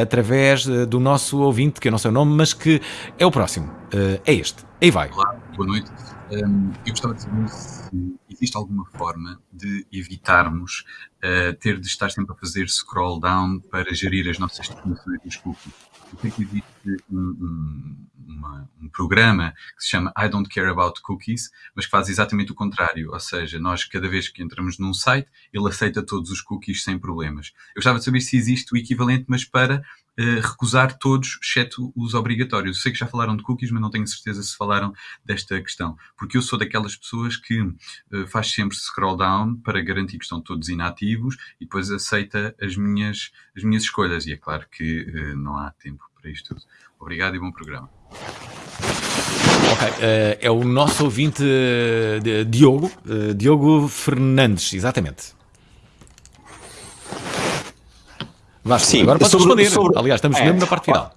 através do nosso ouvinte, que eu não sei o nome, mas que é o próximo. Uh, é este. Aí vai. Olá, boa noite. Hum, eu gostava de saber se existe alguma forma de evitarmos uh, ter de estar sempre a fazer scroll down para gerir as nossas definições dos cookies. Eu sei que existe um, um, uma- um programa que se chama I Don't Care About Cookies, mas que faz exatamente o contrário. Ou seja, nós, cada vez que entramos num site, ele aceita todos os cookies sem problemas. Eu gostava de saber se existe o equivalente, mas para recusar todos, exceto os obrigatórios. Sei que já falaram de cookies, mas não tenho certeza se falaram desta questão. Porque eu sou daquelas pessoas que eh, faz sempre scroll down para garantir que estão todos inativos e depois aceita as minhas, as minhas escolhas. E é claro que eh, não há tempo para isto tudo. Obrigado e bom programa. Ok, eh, é o nosso ouvinte Diogo, Diogo Fernandes, exatamente. Vasco, Sim, agora podes sobre- responder. sobre- Aliás, estamos é. mesmo na parte final.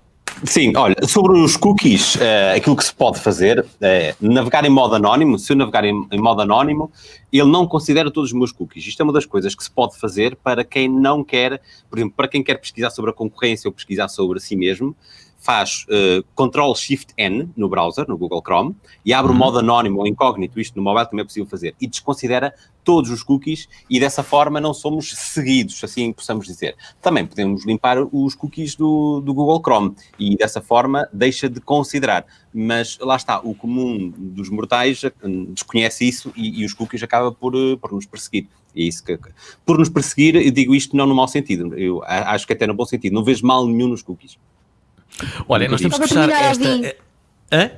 Sim, olha, sobre os cookies, eh, aquilo que se pode fazer é navegar em modo anónimo. Se eu navegar em, em modo anónimo, ele não considera todos os meus cookies. Isto é uma das coisas que se pode fazer para quem não quer, por exemplo, para quem quer pesquisar sobre a concorrência ou pesquisar sobre si mesmo, faz eh, Ctrl Shift N no browser, no Google Chrome, e abre o modo anónimo ou incógnito, isto no mobile também é possível fazer, e desconsidera todos os cookies e dessa forma não somos seguidos, assim possamos dizer. Também podemos limpar os cookies do, do Google Chrome e dessa forma deixa de considerar. Mas lá está, o comum dos mortais eh, desconhece isso e, e os cookies acaba por, eh, por nos perseguir. É isso que, por nos perseguir, eu digo isto não no mau sentido, eu acho que até no bom sentido, não vejo mal nenhum nos cookies. Olha, nós temos que fechar esta. Hã?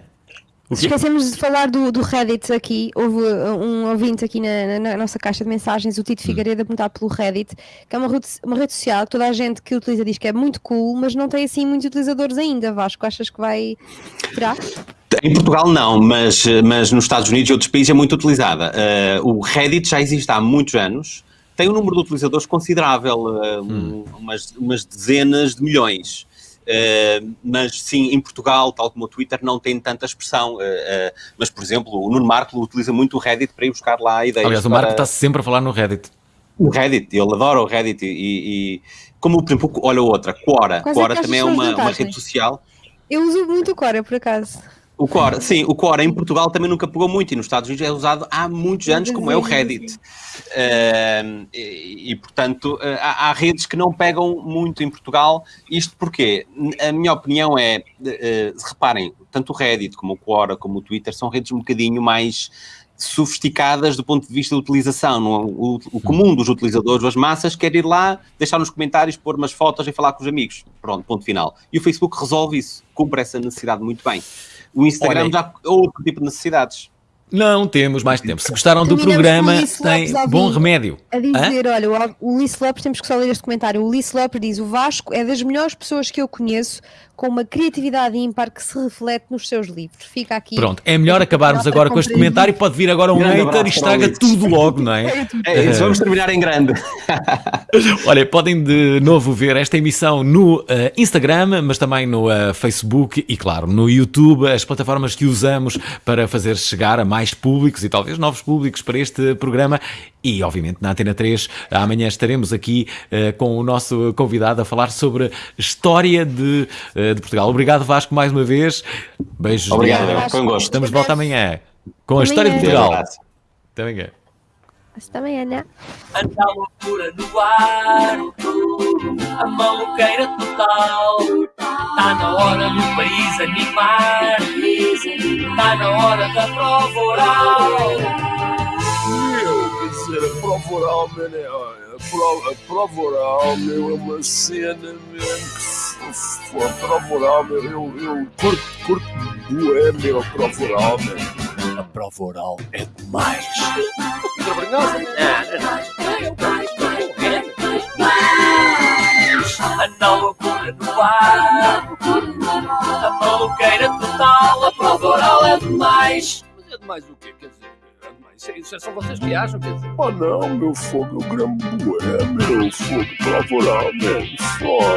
Esquecemos de falar do, do Reddit aqui. Houve uh, um ouvinte aqui na, na- na nossa caixa de mensagens, o Hum. Tito Figueiredo, a perguntar pelo Reddit, que é uma rede, uma rede social que toda a gente que utiliza diz que é muito cool, mas não tem assim muitos utilizadores ainda. Vasco, achas que vai. Será? Em Portugal não, mas, mas nos Estados Unidos e outros países é muito utilizada. Eh, o Reddit já existe há muitos anos, tem um número de utilizadores considerável, eh, um- umas, umas dezenas de milhões. Eh, mas sim, em Portugal, tal como o Twitter, não tem tanta expressão. eh, eh, mas, por exemplo, o Nuno Marco utiliza muito o Reddit para ir buscar lá ideias. Aliás, o Marco para- está sempre a falar no Reddit. o Reddit, ele adora o Reddit e, e- como, por exemplo, olha outra, Quora. É Quora também é uma, uma rede social. Eu uso muito o Cora, por acaso. O Quora, sim, o Quora em Portugal também nunca pegou muito e nos Estados Unidos é usado há muitos anos, como é o Reddit. Ehm, e, e, portanto, eh, há, há redes que não pegam muito em Portugal. Isto porque, a minha opinião é, eh, reparem, tanto o Reddit como o Quora, como o Twitter, são redes um bocadinho mais sofisticadas do ponto de vista da utilização. O, o comum dos utilizadores, das massas, quer ir lá, deixar nos comentários, pôr umas fotos e falar com os amigos. Pronto, ponto final. E o Facebook resolve isso, cumpre essa necessidade muito bem. O Instagram Olha, já é outro tipo de necessidades. Não temos mais tempo. Se gostaram do programa, tem bom remédio. A Hã? dizer, olha, o- o Ulisses Lopes, temos que só ler este comentário. O Ulisses Lopes diz: o Vasco é das melhores pessoas que eu conheço, com uma criatividade ímpar que se reflete nos seus livros. Fica aqui. Pronto, é melhor acabarmos agora com este comentário. Pode vir agora um Grande hater e estraga tudo logo, não é? É isso, vamos terminar em grande. Olha, podem de novo ver esta emissão no eh, Instagram, mas também no eh, Facebook e, claro, no YouTube, as plataformas que usamos para fazer chegar a mais públicos e talvez novos públicos para este programa. E, obviamente, na Antena 3, amanhã estaremos aqui eh, com o nosso convidado a falar sobre história de, eh, de Portugal. Obrigado, Vasco, mais uma vez. Beijos. Obrigado, foi um gosto. Estamos de volta amanhã com a Amanhã. história de Portugal. Até amanhã. Hasta amanhã. Anda a loucura no ar, a maluqueira total. Tá na hora do país animar, tá na hora da prova oral. Meu, quer dizer, a prova oral, mano, é, olha, a prova, a prova oral, meu, é uma cena, for a prova oral, meu, eu, eu curto, curto bué, meu, a prova oral, meu. A prova oral é demais. Fica vergonhosa? Anda a loucura no ar, a maluqueira total. A prova oral é demais. Mas é demais o quê? Quer dizer, é demais. Isso, é- isso é só vocês que acham, quer dizer. Oh não, meu fogo, eu gramo bué, meu fogo, prova oral, meu, fogo.